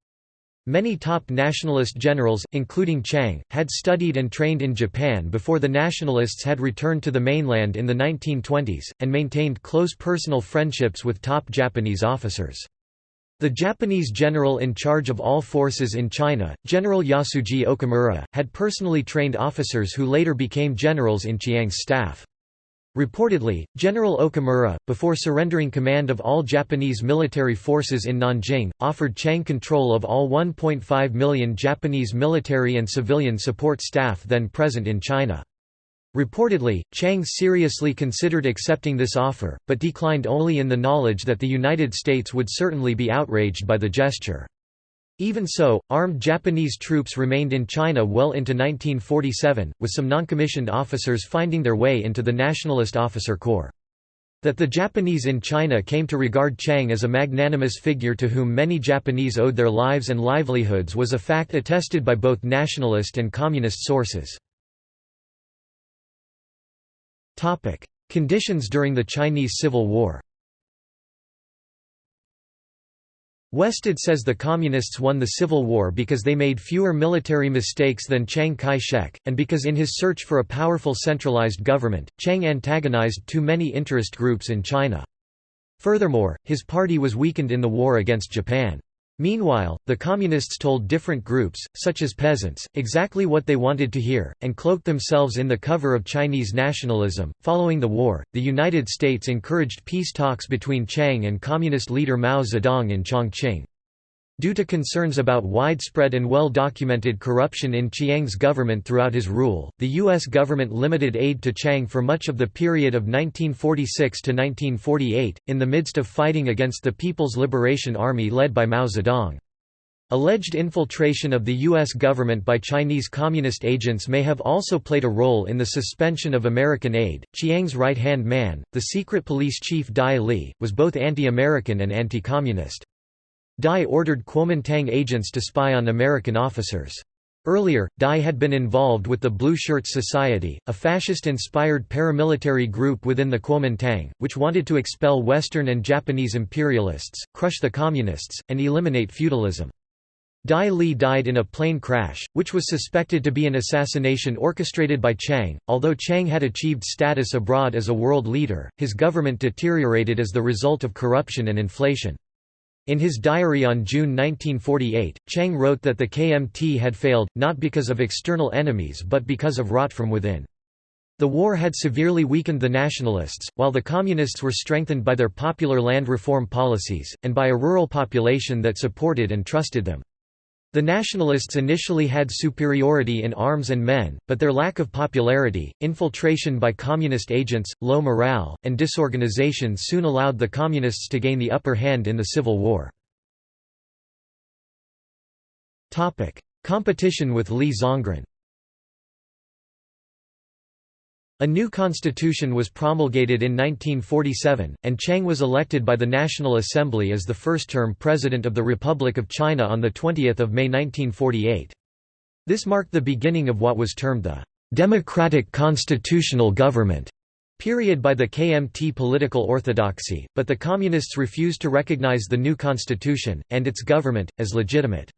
Many top nationalist generals, including Chiang, had studied and trained in Japan before the nationalists had returned to the mainland in the 1920s, and maintained close personal friendships with top Japanese officers. The Japanese general in charge of all forces in China, General Yasuji Okamura, had personally trained officers who later became generals in Chiang's staff. Reportedly, General Okamura, before surrendering command of all Japanese military forces in Nanjing, offered Chiang control of all 1.5 million Japanese military and civilian support staff then present in China. Reportedly, Chiang seriously considered accepting this offer, but declined only in the knowledge that the United States would certainly be outraged by the gesture. Even so, armed Japanese troops remained in China well into 1947, with some noncommissioned officers finding their way into the Nationalist Officer Corps. That the Japanese in China came to regard Chiang as a magnanimous figure to whom many Japanese owed their lives and livelihoods was a fact attested by both nationalist and communist sources. Conditions during the Chinese Civil War Westad says the Communists won the Civil War because they made fewer military mistakes than Chiang Kai-shek, and because in his search for a powerful centralized government, Chiang antagonized too many interest groups in China. Furthermore, his party was weakened in the war against Japan. Meanwhile, the Communists told different groups, such as peasants, exactly what they wanted to hear, and cloaked themselves in the cover of Chinese nationalism. Following the war, the United States encouraged peace talks between Chiang and Communist leader Mao Zedong in Chongqing. Due to concerns about widespread and well-documented corruption in Chiang's government throughout his rule, the U.S. government limited aid to Chiang for much of the period of 1946 to 1948, in the midst of fighting against the People's Liberation Army led by Mao Zedong. Alleged infiltration of the U.S. government by Chinese communist agents may have also played a role in the suspension of American aid. Chiang's right hand man, the secret police chief Dai Li, was both anti American and anti communist. Dai ordered Kuomintang agents to spy on American officers. Earlier, Dai had been involved with the Blue Shirts Society, a fascist-inspired paramilitary group within the Kuomintang, which wanted to expel Western and Japanese imperialists, crush the Communists, and eliminate feudalism. Dai Li died in a plane crash, which was suspected to be an assassination orchestrated by Chiang. Although Chiang had achieved status abroad as a world leader, his government deteriorated as the result of corruption and inflation. In his diary on June 1948, Chiang wrote that the KMT had failed, not because of external enemies but because of rot from within. The war had severely weakened the nationalists, while the communists were strengthened by their popular land reform policies, and by a rural population that supported and trusted them. The nationalists initially had superiority in arms and men, but their lack of popularity, infiltration by communist agents, low morale, and disorganization soon allowed the communists to gain the upper hand in the Civil War. Competition with Li Zongren A new constitution was promulgated in 1947, and Chiang was elected by the National Assembly as the first-term president of the Republic of China on 20 May 1948. This marked the beginning of what was termed the «democratic constitutional government» period by the KMT political orthodoxy, but the Communists refused to recognize the new constitution, and its government, as legitimate.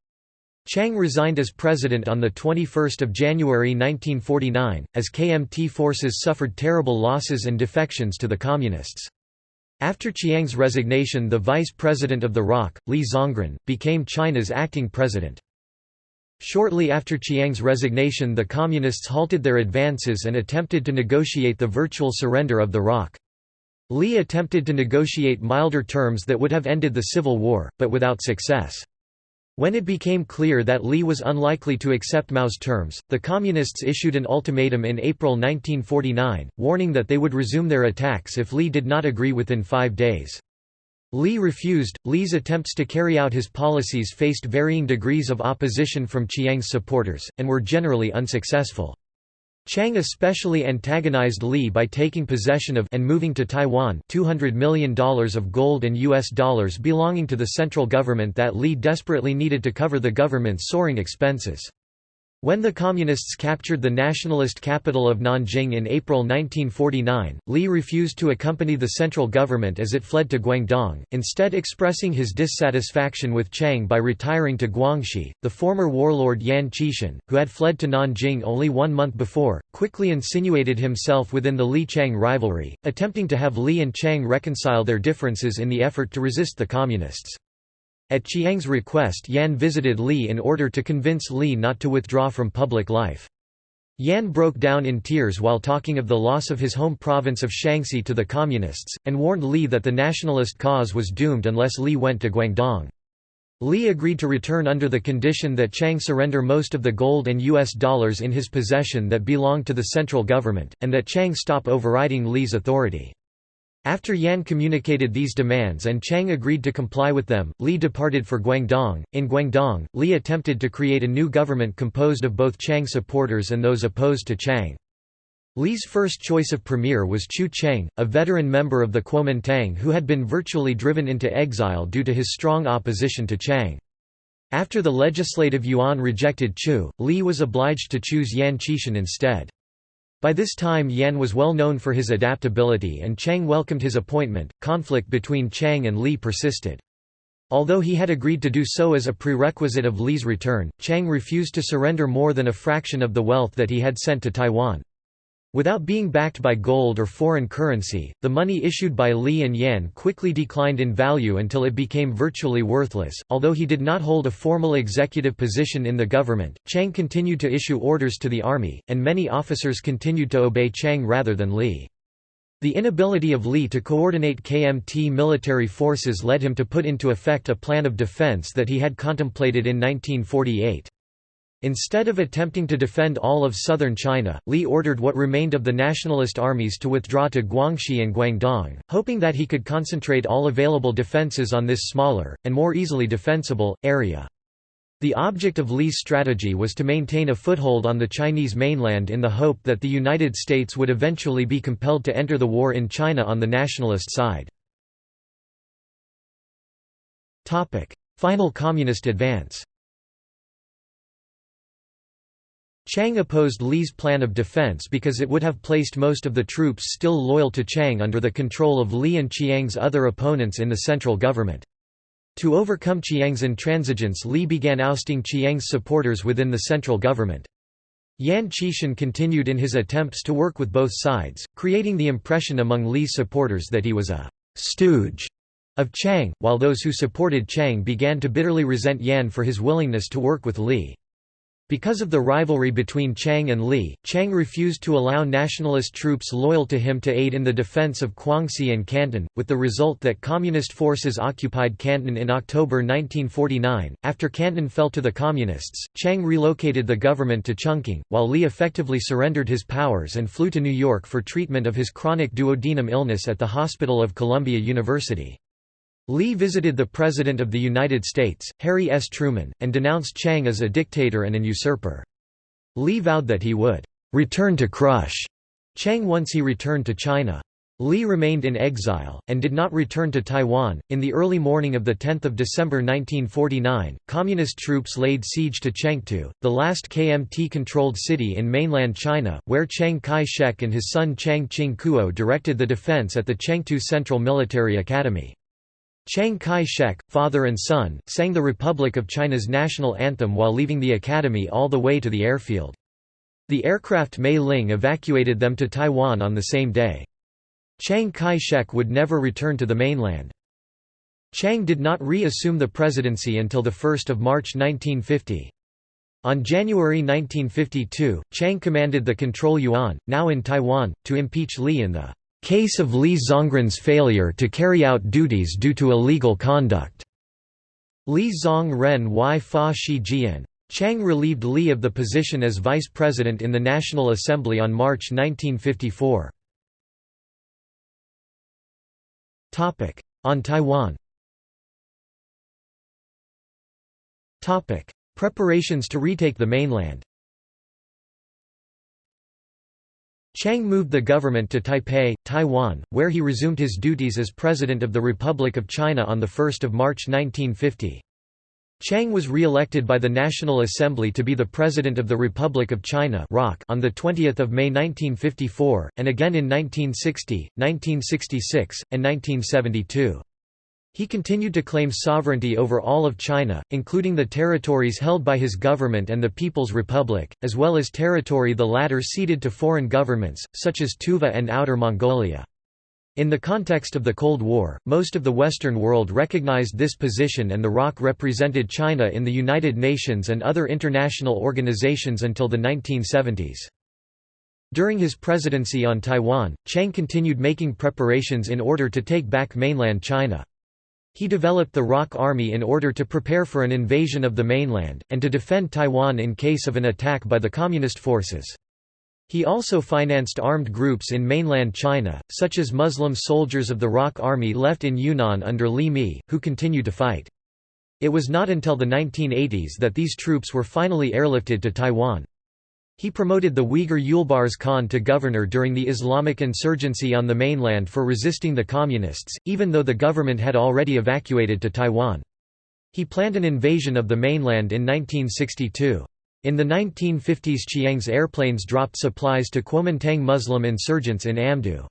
Chiang resigned as president on 21 January 1949, as KMT forces suffered terrible losses and defections to the Communists. After Chiang's resignation the vice president of the ROC, Li Zongren, became China's acting president. Shortly after Chiang's resignation the Communists halted their advances and attempted to negotiate the virtual surrender of the ROC. Li attempted to negotiate milder terms that would have ended the civil war, but without success. When it became clear that Li was unlikely to accept Mao's terms, the Communists issued an ultimatum in April 1949, warning that they would resume their attacks if Li did not agree within five days. Li refused. Li's attempts to carry out his policies faced varying degrees of opposition from Chiang's supporters, and were generally unsuccessful. Chiang especially antagonized Li by taking possession of and moving to Taiwan $200 million of gold and US dollars belonging to the central government that Li desperately needed to cover the government's soaring expenses. When the Communists captured the nationalist capital of Nanjing in April 1949, Li refused to accompany the central government as it fled to Guangdong, instead expressing his dissatisfaction with Chiang by retiring to Guangxi. The former warlord Yan Xishan, who had fled to Nanjing only one month before, quickly insinuated himself within the Li-Chiang rivalry, attempting to have Li and Chiang reconcile their differences in the effort to resist the Communists. At Chiang's request Yan visited Li in order to convince Li not to withdraw from public life. Yan broke down in tears while talking of the loss of his home province of Shaanxi to the Communists, and warned Li that the nationalist cause was doomed unless Li went to Guangdong. Li agreed to return under the condition that Chiang surrender most of the gold and US dollars in his possession that belonged to the central government, and that Chiang stop overriding Li's authority. After Yan communicated these demands and Chiang agreed to comply with them, Li departed for Guangdong. In Guangdong, Li attempted to create a new government composed of both Chiang supporters and those opposed to Chiang. Li's first choice of premier was Chu Cheng, a veteran member of the Kuomintang who had been virtually driven into exile due to his strong opposition to Chiang. After the legislative yuan rejected Chu, Li was obliged to choose Yan Xishan instead. By this time Yan was well known for his adaptability and Chiang welcomed his appointment. Conflict between Chiang and Li persisted. Although he had agreed to do so as a prerequisite of Li's return, Chiang refused to surrender more than a fraction of the wealth that he had sent to Taiwan. Without being backed by gold or foreign currency, the money issued by Li and Yan quickly declined in value until it became virtually worthless. Although he did not hold a formal executive position in the government, Chiang continued to issue orders to the army, and many officers continued to obey Chiang rather than Li. The inability of Li to coordinate KMT military forces led him to put into effect a plan of defense that he had contemplated in 1948. Instead of attempting to defend all of southern China, Li ordered what remained of the nationalist armies to withdraw to Guangxi and Guangdong, hoping that he could concentrate all available defences on this smaller, and more easily defensible, area. The object of Li's strategy was to maintain a foothold on the Chinese mainland in the hope that the United States would eventually be compelled to enter the war in China on the nationalist side. Final communist advance Chiang opposed Li's plan of defense because it would have placed most of the troops still loyal to Chiang under the control of Li and Chiang's other opponents in the central government. To overcome Chiang's intransigence Li began ousting Chiang's supporters within the central government. Yan Xishan continued in his attempts to work with both sides, creating the impression among Li's supporters that he was a «stooge» of Chiang, while those who supported Chiang began to bitterly resent Yan for his willingness to work with Li. Because of the rivalry between Chiang and Li, Chiang refused to allow nationalist troops loyal to him to aid in the defense of Guangxi and Canton, with the result that Communist forces occupied Canton in October 1949. After Canton fell to the Communists, Chiang relocated the government to Chungking, while Li effectively surrendered his powers and flew to New York for treatment of his chronic duodenum illness at the Hospital of Columbia University. Li visited the President of the United States, Harry S. Truman, and denounced Chiang as a dictator and an usurper. Li vowed that he would return to crush Chiang once he returned to China. Li remained in exile, and did not return to Taiwan. In the early morning of 10 December 1949, Communist troops laid siege to Chengtu, the last KMT controlled city in mainland China, where Chiang Kai shek and his son Chiang Ching Kuo directed the defense at the Chengtu Central Military Academy. Chiang Kai-shek, father and son, sang the Republic of China's national anthem while leaving the academy all the way to the airfield. The aircraft Mei Ling evacuated them to Taiwan on the same day. Chiang Kai-shek would never return to the mainland. Chiang did not re-assume the presidency until 1 March 1950. On January 1952, Chiang commanded the Control Yuan, now in Taiwan, to impeach Li in the Case of Li Zongren's failure to carry out duties due to illegal conduct. Li Zongren y fa shi jian. Chiang relieved Li of the position as vice president in the National Assembly on March 1954. On Taiwan Preparations to retake the mainland Chiang moved the government to Taipei, Taiwan, where he resumed his duties as President of the Republic of China on 1 March 1950. Chiang was re-elected by the National Assembly to be the President of the Republic of China on 20 May 1954, and again in 1960, 1966, and 1972. He continued to claim sovereignty over all of China, including the territories held by his government and the People's Republic, as well as territory the latter ceded to foreign governments, such as Tuva and Outer Mongolia. In the context of the Cold War, most of the Western world recognized this position and the ROC represented China in the United Nations and other international organizations until the 1970s. During his presidency on Taiwan, Chiang continued making preparations in order to take back mainland China. He developed the ROC Army in order to prepare for an invasion of the mainland, and to defend Taiwan in case of an attack by the Communist forces. He also financed armed groups in mainland China, such as Muslim soldiers of the ROC Army left in Yunnan under Li Mi, who continued to fight. It was not until the 1980s that these troops were finally airlifted to Taiwan. He promoted the Uyghur Yulbars Khan to governor during the Islamic insurgency on the mainland for resisting the Communists, even though the government had already evacuated to Taiwan. He planned an invasion of the mainland in 1962. In the 1950s Chiang's airplanes dropped supplies to Kuomintang Muslim insurgents in Amdo.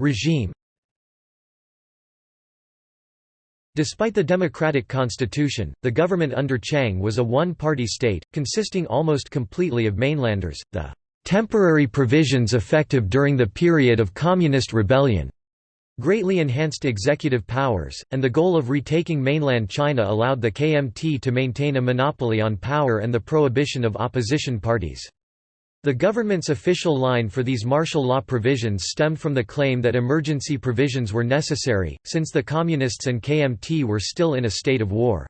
Regime Despite the democratic constitution, the government under Chiang was a one-party state, consisting almost completely of mainlanders. The temporary provisions effective during the period of communist rebellion greatly enhanced executive powers, and the goal of retaking mainland China allowed the KMT to maintain a monopoly on power and the prohibition of opposition parties. The government's official line for these martial law provisions stemmed from the claim that emergency provisions were necessary, since the Communists and KMT were still in a state of war.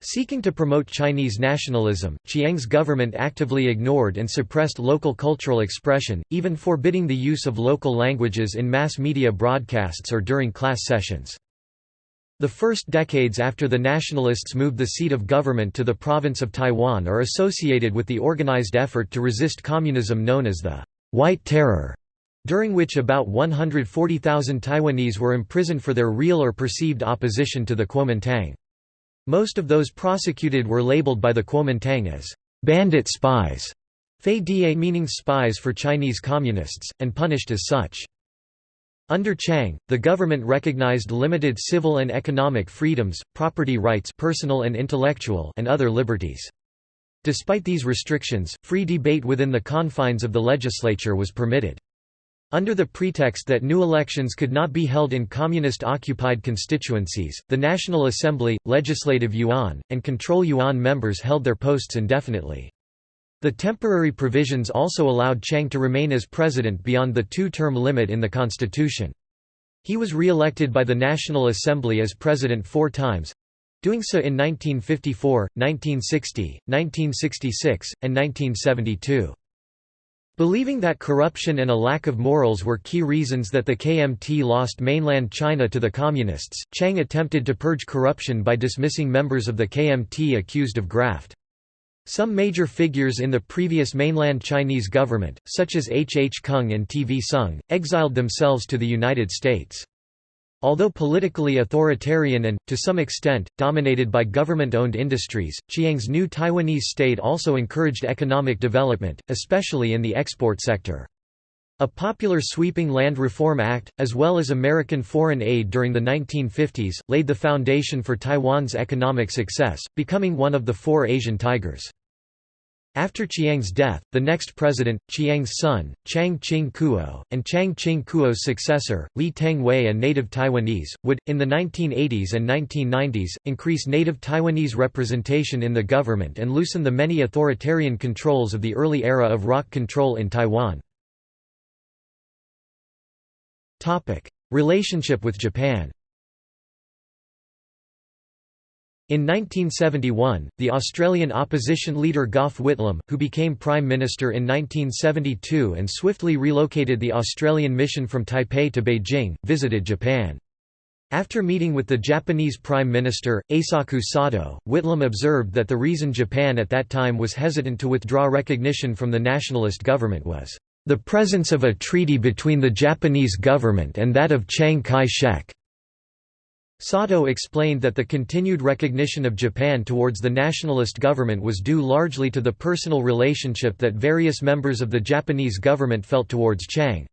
Seeking to promote Chinese nationalism, Chiang's government actively ignored and suppressed local cultural expression, even forbidding the use of local languages in mass media broadcasts or during class sessions. The first decades after the nationalists moved the seat of government to the province of Taiwan are associated with the organized effort to resist communism known as the White Terror, during which about 140,000 Taiwanese were imprisoned for their real or perceived opposition to the Kuomintang. Most of those prosecuted were labeled by the Kuomintang as bandit spies, fei die meaning spies for Chinese communists, and punished as such. Under Chiang, the government recognized limited civil and economic freedoms, property rights personal and, intellectual and other liberties. Despite these restrictions, free debate within the confines of the legislature was permitted. Under the pretext that new elections could not be held in communist-occupied constituencies, the National Assembly, Legislative Yuan, and Control Yuan members held their posts indefinitely. The temporary provisions also allowed Chiang to remain as president beyond the two-term limit in the constitution. He was re-elected by the National Assembly as president four times—doing so in 1954, 1960, 1966, and 1972. Believing that corruption and a lack of morals were key reasons that the KMT lost mainland China to the Communists, Chiang attempted to purge corruption by dismissing members of the KMT accused of graft. Some major figures in the previous mainland Chinese government, such as H. H. Kung and T. V. Soong, exiled themselves to the United States. Although politically authoritarian and, to some extent, dominated by government-owned industries, Chiang's new Taiwanese state also encouraged economic development, especially in the export sector. A popular sweeping Land Reform Act, as well as American foreign aid during the 1950s, laid the foundation for Taiwan's economic success, becoming one of the four Asian tigers. After Chiang's death, the next president, Chiang's son, Chiang Ching-kuo, and Chiang Ching-kuo's successor, Lee Teng-hui a native Taiwanese, would, in the 1980s and 1990s, increase native Taiwanese representation in the government and loosen the many authoritarian controls of the early era of ROC control in Taiwan. Relationship with Japan In 1971, the Australian opposition leader Gough Whitlam, who became Prime Minister in 1972 and swiftly relocated the Australian mission from Taipei to Beijing, visited Japan. After meeting with the Japanese Prime Minister, Eisaku Sato, Whitlam observed that the reason Japan at that time was hesitant to withdraw recognition from the nationalist government was the presence of a treaty between the Japanese government and that of Chiang Kai-shek. Sato explained that the continued recognition of Japan towards the nationalist government was due largely to the personal relationship that various members of the Japanese government felt towards Chiang.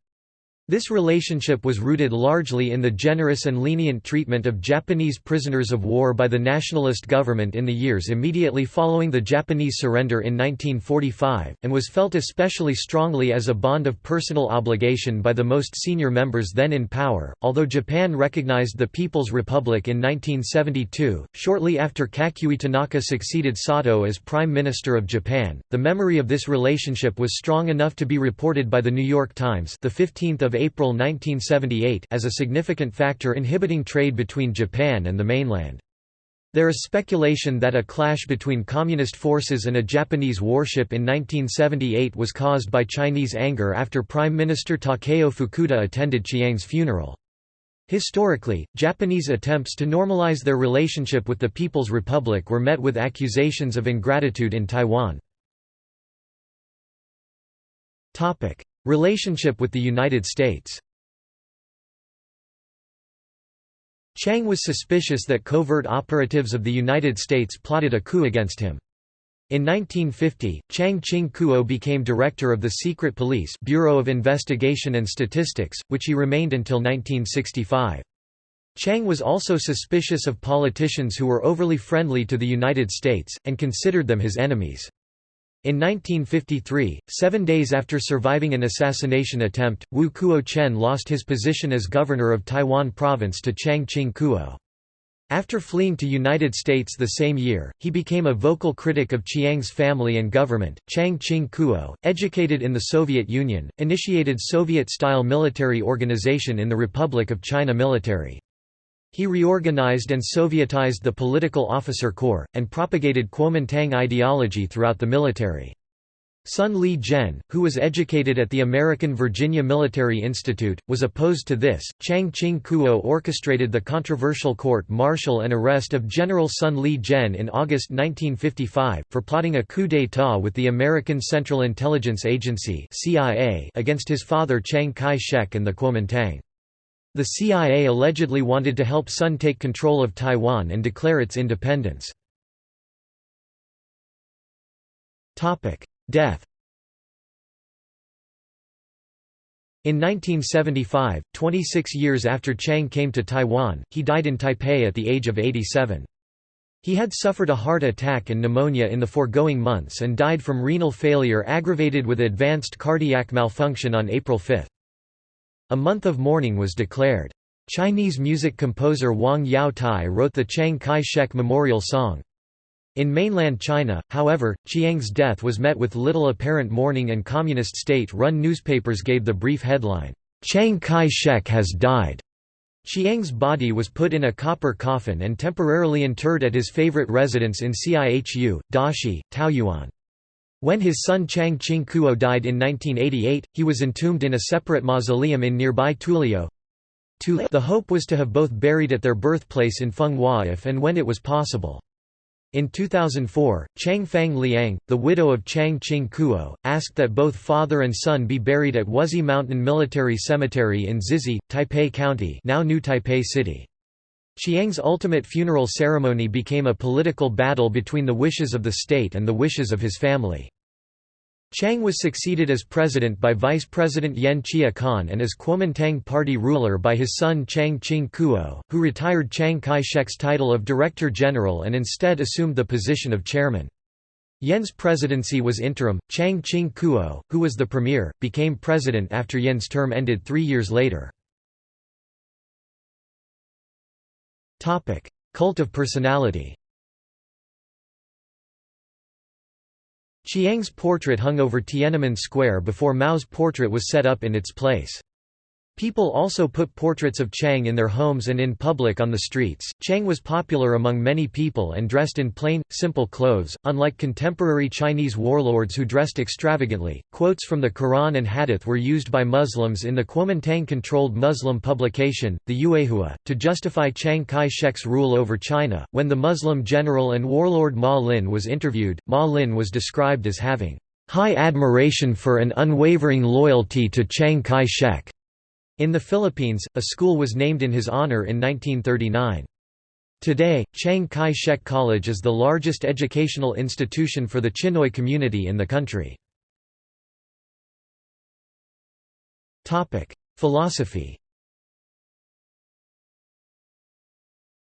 This relationship was rooted largely in the generous and lenient treatment of Japanese prisoners of war by the nationalist government in the years immediately following the Japanese surrender in 1945, and was felt especially strongly as a bond of personal obligation by the most senior members then in power. Although Japan recognized the People's Republic in 1972, shortly after Kakuei Tanaka succeeded Sato as Prime Minister of Japan, the memory of this relationship was strong enough to be reported by the New York Times the 15th of April 1978 as a significant factor inhibiting trade between Japan and the mainland. There is speculation that a clash between communist forces and a Japanese warship in 1978 was caused by Chinese anger after Prime Minister Takeo Fukuda attended Chiang's funeral. Historically, Japanese attempts to normalize their relationship with the People's Republic were met with accusations of ingratitude in Taiwan. Relationship with the United States Chiang was suspicious that covert operatives of the United States plotted a coup against him. In 1950, Chiang Ching-kuo became director of the Secret Police Bureau of Investigation and Statistics, which he remained until 1965. Chiang was also suspicious of politicians who were overly friendly to the United States, and considered them his enemies. In 1953, seven days after surviving an assassination attempt, Wu Kuo-chen lost his position as governor of Taiwan province to Chiang Ching-kuo. After fleeing to United States the same year, he became a vocal critic of Chiang's family and government. Chiang Ching-kuo, educated in the Soviet Union, initiated Soviet-style military organization in the Republic of China military. He reorganized and Sovietized the political officer corps, and propagated Kuomintang ideology throughout the military. Sun Li Zhen, who was educated at the American Virginia Military Institute, was opposed to this. Chiang Ching Kuo orchestrated the controversial court martial and arrest of General Sun Li Zhen in August 1955, for plotting a coup d'état with the American Central Intelligence Agency against his father Chiang Kai-shek and the Kuomintang. The CIA allegedly wanted to help Sun take control of Taiwan and declare its independence. Death In 1975, 26 years after Chiang came to Taiwan, he died in Taipei at the age of 87. He had suffered a heart attack and pneumonia in the foregoing months and died from renal failure aggravated with advanced cardiac malfunction on April 5. A month of mourning was declared. Chinese music composer Wang Yao Tai wrote the Chiang Kai-shek Memorial Song. In mainland China, however, Chiang's death was met with little apparent mourning and communist state-run newspapers gave the brief headline, "'Chiang Kai-shek has died'". Chiang's body was put in a copper coffin and temporarily interred at his favorite residence in Cihu, Dashi, Taoyuan. When his son Chiang Ching-kuo died in 1988, he was entombed in a separate mausoleum in nearby Touliao. The hope was to have both buried at their birthplace in Fenghua if and when it was possible. In 2004, Chiang Fang Liang, the widow of Chiang Ching-kuo, asked that both father and son be buried at Wuzhi Mountain Military Cemetery in Xizhi, Taipei County now New Taipei City. Chiang's ultimate funeral ceremony became a political battle between the wishes of the state and the wishes of his family. Chiang was succeeded as president by Vice President Yen Chia-kan and as Kuomintang party ruler by his son Chiang Ching-kuo, who retired Chiang Kai-shek's title of Director General and instead assumed the position of chairman. Yen's presidency was interim. Chiang Ching-kuo, who was the premier, became president after Yen's term ended three years later. Cult of personality Chiang's portrait hung over Tiananmen Square before Mao's portrait was set up in its place. People also put portraits of Chiang in their homes and in public on the streets. Chiang was popular among many people and dressed in plain, simple clothes, unlike contemporary Chinese warlords who dressed extravagantly. Quotes from the Quran and Hadith were used by Muslims in the Kuomintang controlled Muslim publication, the Yuehua, to justify Chiang Kai shek's rule over China. When the Muslim general and warlord Ma Lin was interviewed, Ma Lin was described as having high admiration for and unwavering loyalty to Chiang Kai shek. In the Philippines, a school was named in his honor in 1939. Today, Chiang Kai-shek College is the largest educational institution for the Chinoy community in the country. Philosophy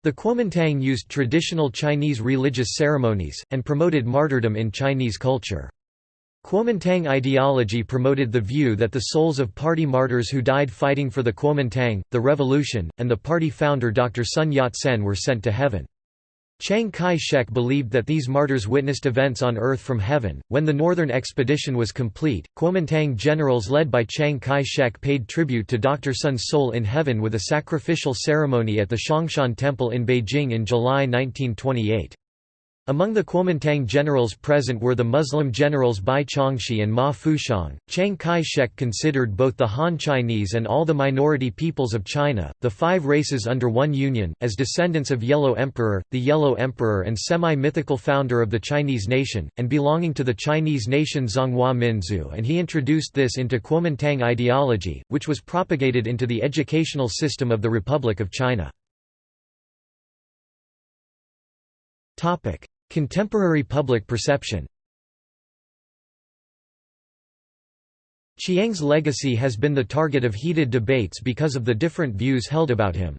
The Kuomintang used traditional Chinese religious ceremonies, and promoted martyrdom in Chinese culture. Kuomintang ideology promoted the view that the souls of party martyrs who died fighting for the Kuomintang, the revolution, and the party founder Dr. Sun Yat-sen were sent to heaven. Chiang Kai-shek believed that these martyrs witnessed events on earth from heaven. When the northern expedition was complete, Kuomintang generals led by Chiang Kai-shek paid tribute to Dr. Sun's soul in heaven with a sacrificial ceremony at the Shangshan Temple in Beijing in July 1928. Among the Kuomintang generals present were the Muslim generals Bai Chongxi and Ma Fuxiang. Chiang Kai-shek considered both the Han Chinese and all the minority peoples of China, the five races under one union, as descendants of Yellow Emperor, the Yellow Emperor and semi-mythical founder of the Chinese nation, and belonging to the Chinese nation Zhonghua Minzu and he introduced this into Kuomintang ideology, which was propagated into the educational system of the Republic of China. Contemporary public perception Chiang's legacy has been the target of heated debates because of the different views held about him.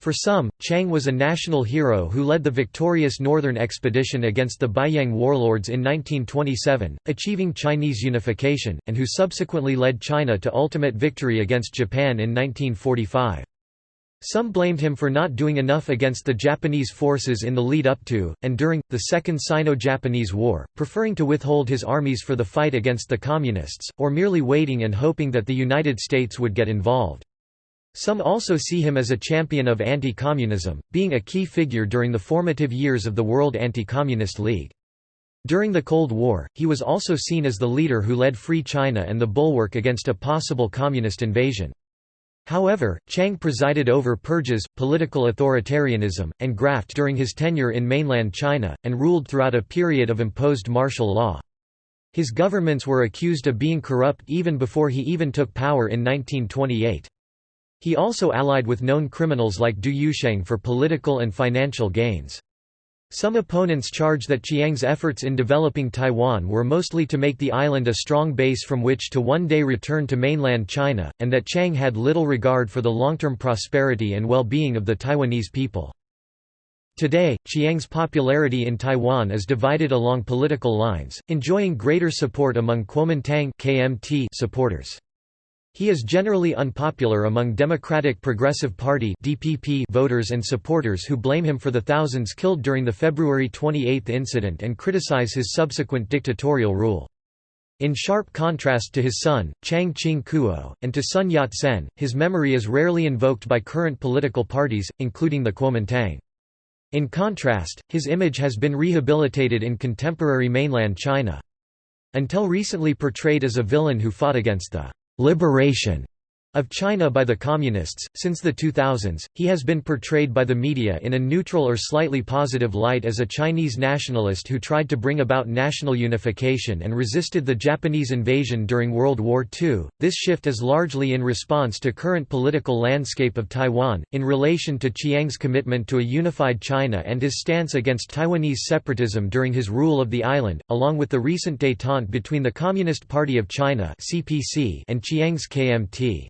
For some, Chiang was a national hero who led the victorious northern expedition against the Beiyang warlords in 1927, achieving Chinese unification, and who subsequently led China to ultimate victory against Japan in 1945. Some blamed him for not doing enough against the Japanese forces in the lead up to, and during, the Second Sino-Japanese War, preferring to withhold his armies for the fight against the Communists, or merely waiting and hoping that the United States would get involved. Some also see him as a champion of anti-communism, being a key figure during the formative years of the World Anti-Communist League. During the Cold War, he was also seen as the leader who led Free China and the bulwark against a possible communist invasion. However, Chiang presided over purges, political authoritarianism, and graft during his tenure in mainland China, and ruled throughout a period of imposed martial law. His governments were accused of being corrupt even before he even took power in 1928. He also allied with known criminals like Du Yuesheng for political and financial gains. Some opponents charge that Chiang's efforts in developing Taiwan were mostly to make the island a strong base from which to one day return to mainland China, and that Chiang had little regard for the long-term prosperity and well-being of the Taiwanese people. Today, Chiang's popularity in Taiwan is divided along political lines, enjoying greater support among Kuomintang supporters. He is generally unpopular among Democratic Progressive Party (DPP) voters and supporters who blame him for the thousands killed during the February 28 incident and criticize his subsequent dictatorial rule. In sharp contrast to his son, Chiang Ching-kuo, and to Sun Yat-sen, his memory is rarely invoked by current political parties, including the Kuomintang. In contrast, his image has been rehabilitated in contemporary mainland China. Until recently portrayed as a villain who fought against the liberation of China by the Communists. Since the 2000s, he has been portrayed by the media in a neutral or slightly positive light as a Chinese nationalist who tried to bring about national unification and resisted the Japanese invasion during World War II. This shift is largely in response to current political landscape of Taiwan, in relation to Chiang's commitment to a unified China and his stance against Taiwanese separatism during his rule of the island, along with the recent détente between the Communist Party of China and Chiang's KMT.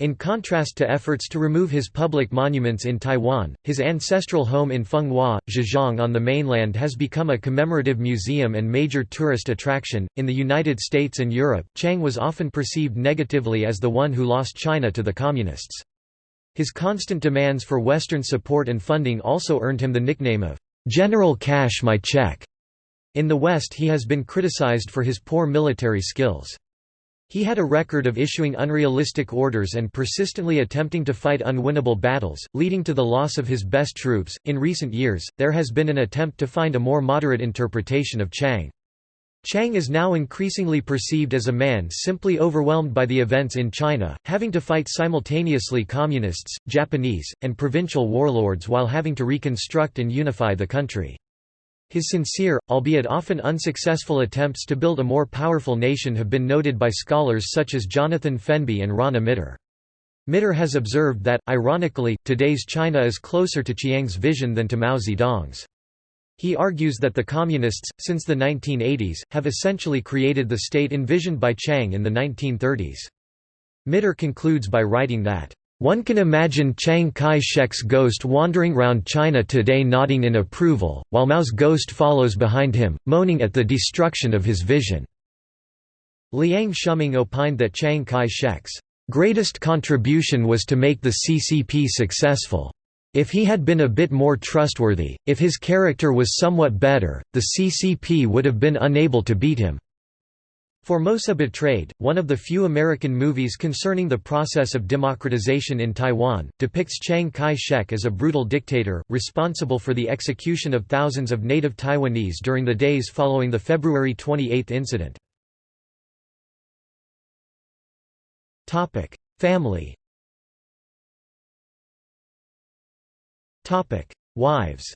In contrast to efforts to remove his public monuments in Taiwan, his ancestral home in Fenghua, Zhejiang on the mainland has become a commemorative museum and major tourist attraction. In the United States and Europe, Chiang was often perceived negatively as the one who lost China to the Communists. His constant demands for Western support and funding also earned him the nickname of General Cash My Check. In the West he has been criticized for his poor military skills. He had a record of issuing unrealistic orders and persistently attempting to fight unwinnable battles, leading to the loss of his best troops. In recent years, there has been an attempt to find a more moderate interpretation of Chiang. Chiang is now increasingly perceived as a man simply overwhelmed by the events in China, having to fight simultaneously communists, Japanese, and provincial warlords while having to reconstruct and unify the country. His sincere, albeit often unsuccessful attempts to build a more powerful nation have been noted by scholars such as Jonathan Fenby and Rana Mitter. Mitter has observed that, ironically, today's China is closer to Chiang's vision than to Mao Zedong's. He argues that the Communists, since the 1980s, have essentially created the state envisioned by Chiang in the 1930s. Mitter concludes by writing that one can imagine Chiang Kai-shek's ghost wandering round China today nodding in approval, while Mao's ghost follows behind him, moaning at the destruction of his vision." Liang Shuming opined that Chiang Kai-shek's greatest contribution was to make the CCP successful. If he had been a bit more trustworthy, if his character was somewhat better, the CCP would have been unable to beat him. Formosa Betrayed, one of the few American movies concerning the process of democratization in Taiwan, depicts Chiang Kai-shek as a brutal dictator, responsible for the execution of thousands of native Taiwanese during the days following the February 28 incident. Family Wives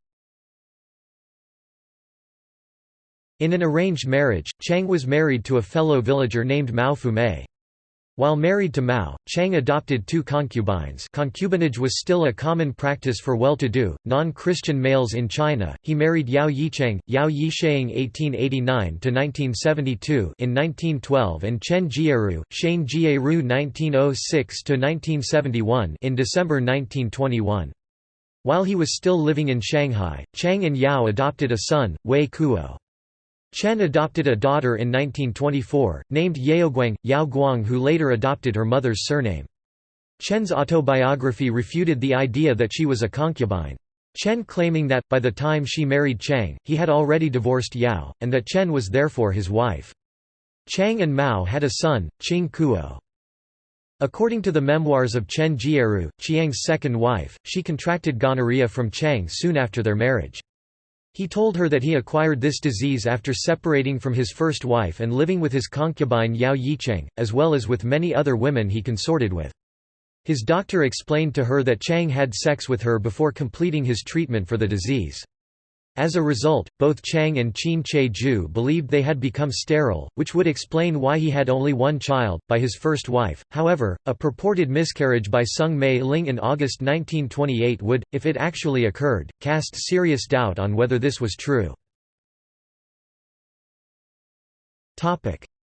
In an arranged marriage, Chiang was married to a fellow villager named Mao Fumei. While married to Mao, Chiang adopted two concubines concubinage was still a common practice for well-to-do, non-Christian males in China. He married Yao Yicheng, Yao Yisheng (1889–1972) in 1912 and Chen Jieru, Shane Jieru (1906–1971) in December 1921. While he was still living in Shanghai, Chiang and Yao adopted a son, Wei Kuo. Chen adopted a daughter in 1924, named Yaoguang, Yao Guang who later adopted her mother's surname. Chen's autobiography refuted the idea that she was a concubine. Chen claiming that, by the time she married Chiang, he had already divorced Yao, and that Chen was therefore his wife. Chiang and Mao had a son, Ching-kuo. According to the memoirs of Chen Jieru, Chiang's second wife, she contracted gonorrhea from Chiang soon after their marriage. He told her that he acquired this disease after separating from his first wife and living with his concubine Yao Yicheng, as well as with many other women he consorted with. His doctor explained to her that Chiang had sex with her before completing his treatment for the disease. As a result, both Chiang and Qin Che-ju believed they had become sterile, which would explain why he had only one child, by his first wife. However, a purported miscarriage by Soong Mei Ling in August 1928 would, if it actually occurred, cast serious doubt on whether this was true.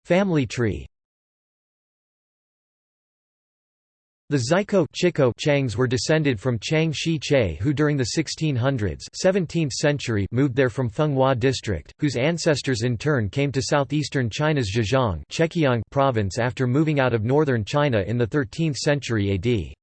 Family tree The Xikou Chikou Chiangs were descended from Chiang Shi Che who during the 1600s 17th century moved there from Fenghua district, whose ancestors in turn came to southeastern China's Zhejiang province after moving out of northern China in the 13th century AD.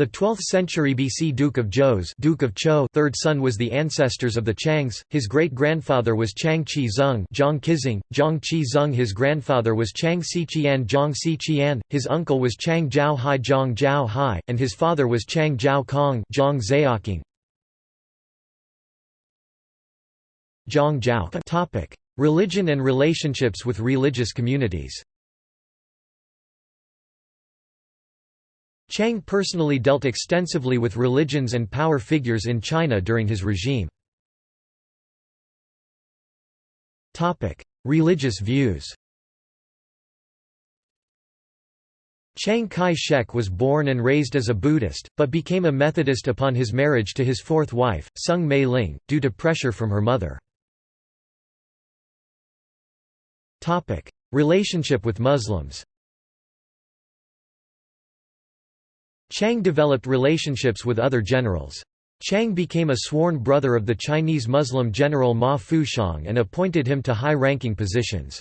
The 12th century BC Duke of Zhou's Duke of Zhou third son was the ancestors of the Chiangs, his great-grandfather was Chang Qi Zeng Zhang Qizeng, Zhang Qi Zeng his grandfather was Chang Xiqian Zhang Xiqian, his uncle was Chang Jiao Hai Zhang Jiao Hai, and his father was Chang Jiao Kong Zhang Zhaoqing. Zhang Jiao Religion and relationships with religious communities Chiang personally dealt extensively with religions and power figures in China during his regime. Religious views Chiang Kai-shek was born and raised as a Buddhist, but became a Methodist upon his marriage to his fourth wife, Soong Mei Ling, due to pressure from her mother. Relationship with Muslims Chiang developed relationships with other generals. Chiang became a sworn brother of the Chinese Muslim general Ma Fuxiang and appointed him to high-ranking positions.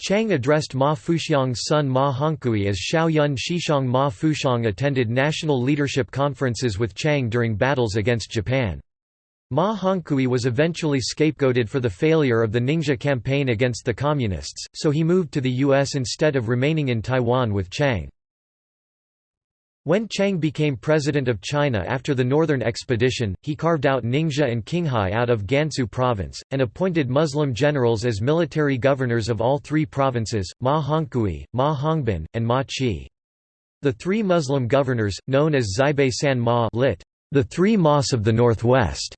Chiang addressed Ma Fuxiang's son Ma Hongkui as Xiaoyun Shishang Ma Fuxiang attended national leadership conferences with Chiang during battles against Japan. Ma Hongkui was eventually scapegoated for the failure of the Ningxia campaign against the Communists, so he moved to the U.S. instead of remaining in Taiwan with Chiang. When Chiang became president of China after the Northern Expedition, he carved out Ningxia and Qinghai out of Gansu province, and appointed Muslim generals as military governors of all three provinces, Ma Hongkui, Ma Hongbin, and Ma Qi. The three Muslim governors, known as Xibei San Ma lit, the Three Mas of the Northwest,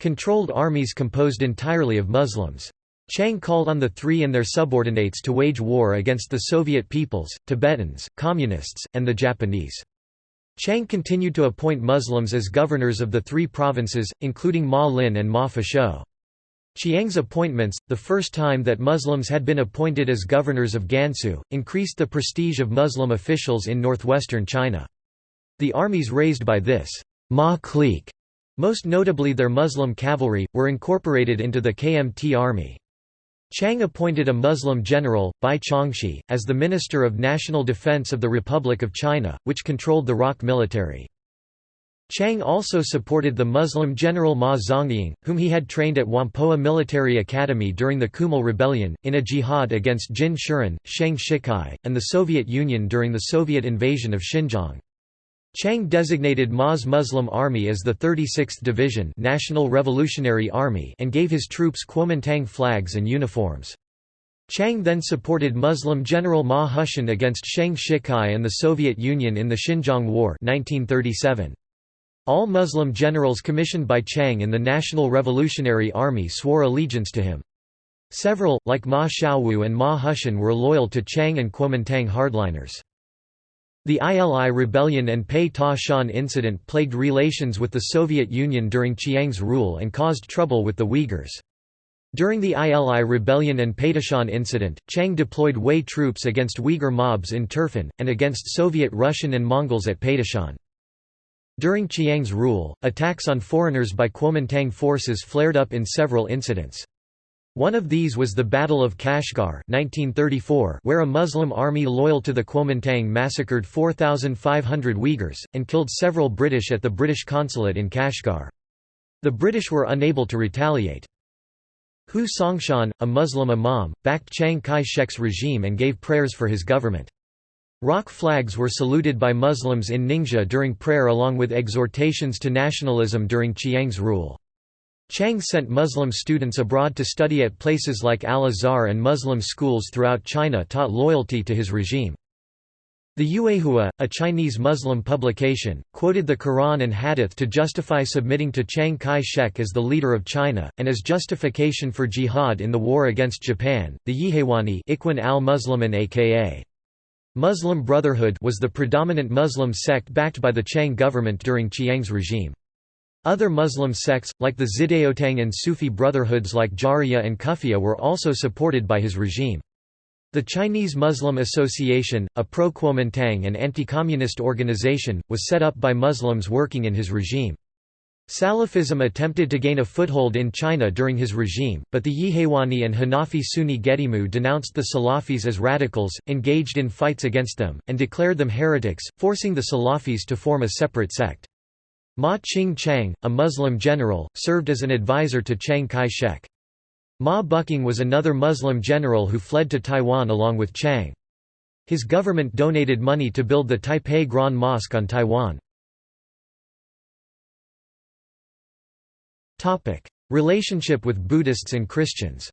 controlled armies composed entirely of Muslims. Chiang called on the three and their subordinates to wage war against the Soviet peoples, Tibetans, Communists, and the Japanese. Chiang continued to appoint Muslims as governors of the three provinces, including Ma Lin and Ma Fashou. Chiang's appointments, the first time that Muslims had been appointed as governors of Gansu, increased the prestige of Muslim officials in northwestern China. The armies raised by this Ma clique, most notably their Muslim cavalry, were incorporated into the KMT army. Chiang appointed a Muslim general, Bai Chongxi, as the Minister of National Defense of the Republic of China, which controlled the ROC military. Chiang also supported the Muslim general Ma Zongying, whom he had trained at Whampoa Military Academy during the Kumul Rebellion, in a jihad against Jin Shuren, Sheng Shicai, and the Soviet Union during the Soviet invasion of Xinjiang. Chiang designated Ma's Muslim Army as the 36th Division National Revolutionary Army and gave his troops Kuomintang flags and uniforms. Chiang then supported Muslim General Ma Hushan against Sheng Shicai and the Soviet Union in the Xinjiang War 1937. All Muslim generals commissioned by Chiang in the National Revolutionary Army swore allegiance to him. Several, like Ma Shaowu and Ma Hushan were loyal to Chiang and Kuomintang hardliners. The ILI rebellion and Pei Ta Shan incident plagued relations with the Soviet Union during Chiang's rule and caused trouble with the Uyghurs. During the ILI rebellion and Peitashan incident, Chiang deployed Wei troops against Uyghur mobs in Turfan, and against Soviet Russian and Mongols at Peitashan. During Chiang's rule, attacks on foreigners by Kuomintang forces flared up in several incidents. One of these was the Battle of Kashgar 1934, where a Muslim army loyal to the Kuomintang massacred 4,500 Uyghurs, and killed several British at the British consulate in Kashgar. The British were unable to retaliate. Hu Songshan, a Muslim imam, backed Chiang Kai-shek's regime and gave prayers for his government. Rock flags were saluted by Muslims in Ningxia during prayer along with exhortations to nationalism during Chiang's rule. Chiang sent Muslim students abroad to study at places like Al-Azhar and Muslim schools throughout China taught loyalty to his regime. The Yuehua, a Chinese Muslim publication, quoted the Quran and Hadith to justify submitting to Chiang Kai-shek as the leader of China, and as justification for jihad in the war against Japan. The Yihewani Ikhwan al-Muslimin aka Muslim Brotherhood was the predominant Muslim sect backed by the Chiang government during Chiang's regime. Other Muslim sects, like the Zidaotang and Sufi brotherhoods like Jahriyya and Khufiyya were also supported by his regime. The Chinese Muslim Association, a pro-Kuomintang and anti-communist organization, was set up by Muslims working in his regime. Salafism attempted to gain a foothold in China during his regime, but the Yihewani and Hanafi Sunni Gedimu denounced the Salafis as radicals, engaged in fights against them, and declared them heretics, forcing the Salafis to form a separate sect. Ma Ching-chiang, a Muslim general, served as an advisor to Chiang Kai-shek. Ma Buqing was another Muslim general who fled to Taiwan along with Chiang. His government donated money to build the Taipei Grand Mosque on Taiwan. Relationship with Buddhists and Christians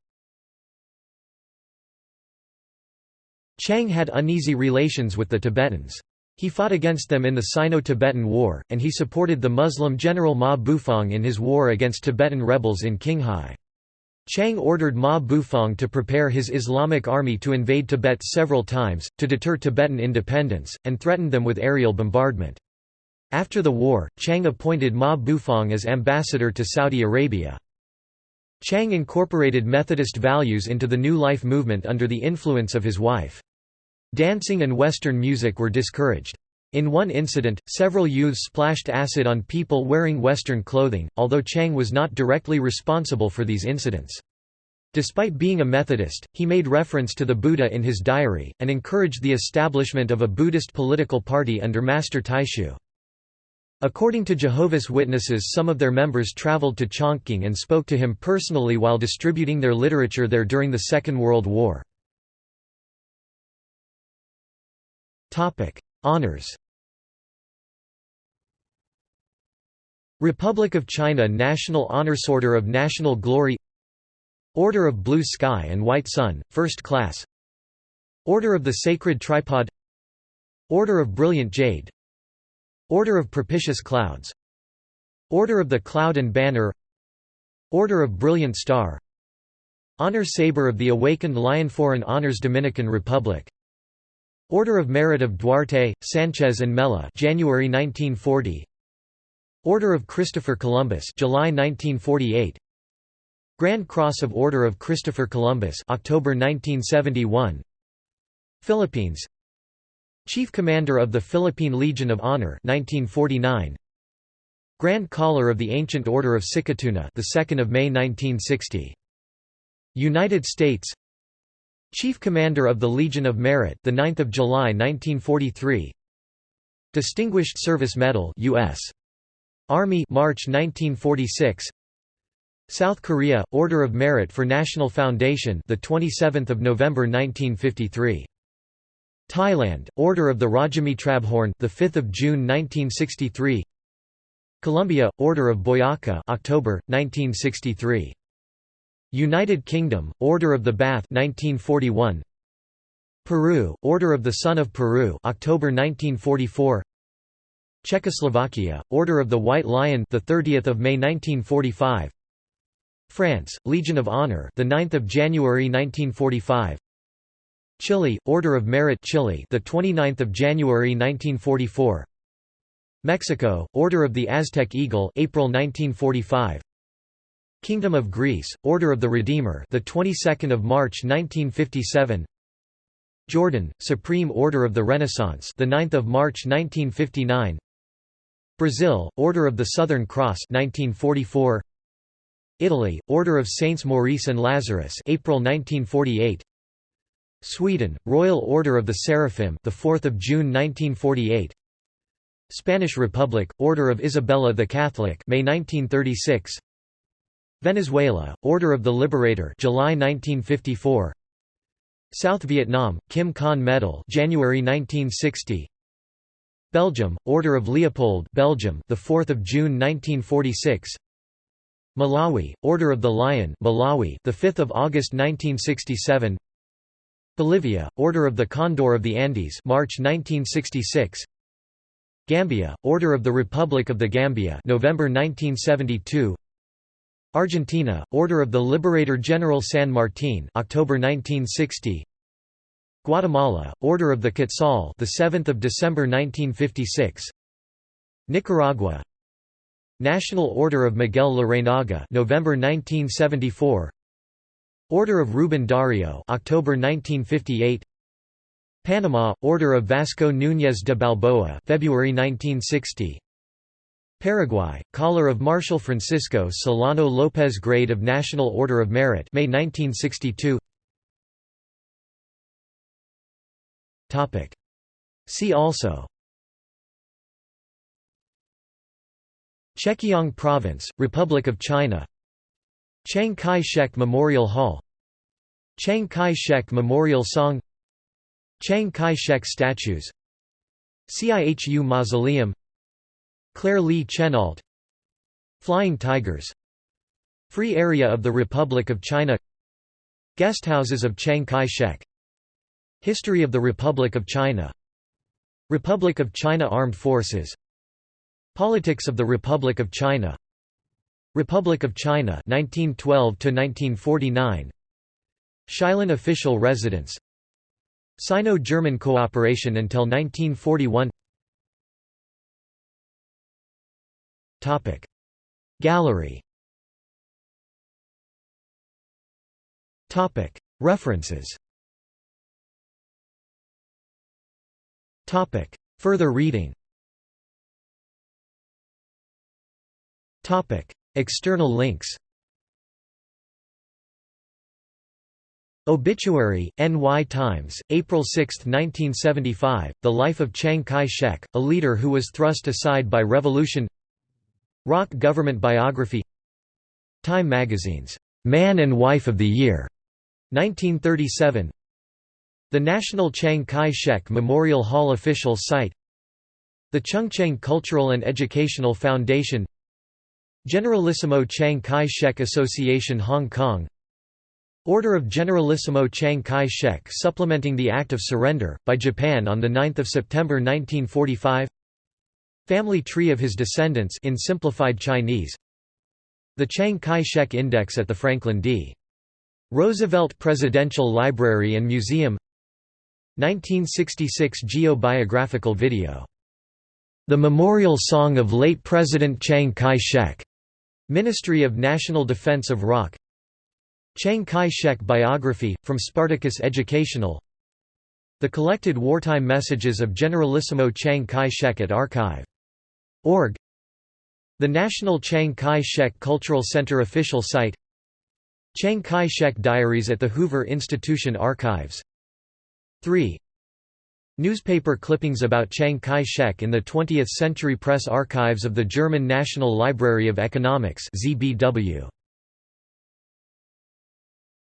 Chiang had uneasy relations with the Tibetans. He fought against them in the Sino-Tibetan War, and he supported the Muslim general Ma Bufang in his war against Tibetan rebels in Qinghai. Chiang ordered Ma Bufang to prepare his Islamic army to invade Tibet several times, to deter Tibetan independence, and threatened them with aerial bombardment. After the war, Chiang appointed Ma Bufang as ambassador to Saudi Arabia. Chiang incorporated Methodist values into the New Life movement under the influence of his wife. Dancing and Western music were discouraged. In one incident, several youths splashed acid on people wearing Western clothing, although Chiang was not directly responsible for these incidents. Despite being a Methodist, he made reference to the Buddha in his diary, and encouraged the establishment of a Buddhist political party under Master Taixu. According to Jehovah's Witnesses some of their members traveled to Chongqing and spoke to him personally while distributing their literature there during the Second World War. Topic: Honors. Republic of China National Honors Order of National Glory. Order of Blue Sky and White Sun, First Class. Order of the Sacred Tripod. Order of Brilliant Jade. Order of Propitious Clouds. Order of the Cloud and Banner. Order of Brilliant Star. Honor Saber of the Awakened Lion Foreign Honors Dominican Republic Order of Merit of Duarte, Sanchez and Mella January 1940 Order of Christopher Columbus July 1948 Grand Cross of Order of Christopher Columbus October 1971 Philippines. Chief Commander of the Philippine Legion of Honor 1949 Grand Collar of the Ancient Order of Sikatuna the 2nd of May 1960 United States Chief Commander of the Legion of Merit, the 9th of July 1943. Distinguished Service Medal, U.S. Army, March 1946. South Korea, Order of Merit for National Foundation, the 27th of November 1953. Thailand, Order of the Rajamitrabhorn, the 5th of June 1963. Colombia, Order of Boyaca, October 1963. United Kingdom, Order of the Bath 1941 Peru, Order of the Sun of Peru October 1944 Czechoslovakia, Order of the White Lion the 30th of May 1945 France, Legion of Honor the 9th of January 1945 Chile, Order of Merit Chile the 29th of January 1944 Mexico, Order of the Aztec Eagle April 1945 Kingdom of Greece, Order of the Redeemer, the 22nd of March 1957. Jordan, Supreme Order of the Renaissance, the 9th of March 1959. Brazil, Order of the Southern Cross, 1944. Italy, Order of Saints Maurice and Lazarus April 1948 Sweden, Royal Order of the Seraphim the 4th of June 1948 Spanish Republic, Order of Isabella the Catholic May 1936 Venezuela, Order of the Liberator July 1954 South Vietnam, Kim Khanh Medal January 1960 Belgium, Order of Leopold Belgium the 4th of June 1946 Malawi, Order of the Lion Malawi the 5th of August 1967 Bolivia, Order of the Condor of the Andes March 1966 Gambia, Order of the Republic of the Gambia November 1972 Argentina, Order of the Liberator General San Martin October 1960 Guatemala, Order of the Quetzal the 7th of December 1956 Nicaragua. National Order of Miguel Larrañaga November 1974 Order of Ruben Dario October 1958 Panama Order of Vasco Núñez de Balboa February 1960 Paraguay Collar of Marshal Francisco Solano López Grade of National Order of Merit May 1962 See also. Chekiang Province, Republic of China. Chiang Kai-shek Memorial Hall. Chiang Kai-shek Memorial Song. Chiang Kai-shek statues. CIHU Mausoleum Claire Lee Chennault Flying Tigers Free Area of the Republic of China Guesthouses of Chiang Kai-shek History of the Republic of China Republic of China Armed Forces Politics of the Republic of China Republic of China 1912 to 1949 Shilin official residence Sino-German cooperation until 1941 Gallery. References. Further reading. External links. Obituary, NY Times, April 6, 1975, The Life of Chiang Kai-shek, a leader who was thrust aside by revolution ROC Government Biography. Time Magazine's Man and Wife of the Year, 1937 the National Chiang Kai-shek Memorial Hall official site. The Chungcheng Cultural and Educational Foundation. Generalissimo Chiang Kai-shek Association Hong Kong. Order of Generalissimo Chiang Kai-shek supplementing the Act of Surrender, by Japan on 9 September 1945 Family tree of his descendants in simplified Chinese The Chiang Kai-shek Index at the Franklin D. Roosevelt Presidential Library and Museum 1966 Geo-biographical video. The Memorial Song of Late President Chiang Kai-shek. Ministry of National Defense of ROC Chiang Kai-shek biography, from Spartacus Educational The collected wartime messages of Generalissimo Chiang Kai-shek at archive.org The National Chiang Kai-shek Cultural Center official site Chiang Kai-shek Diaries at the Hoover Institution Archives 3. Newspaper clippings about Chiang Kai-shek in the 20th Century Press Archives of the German National Library of Economics ZBW.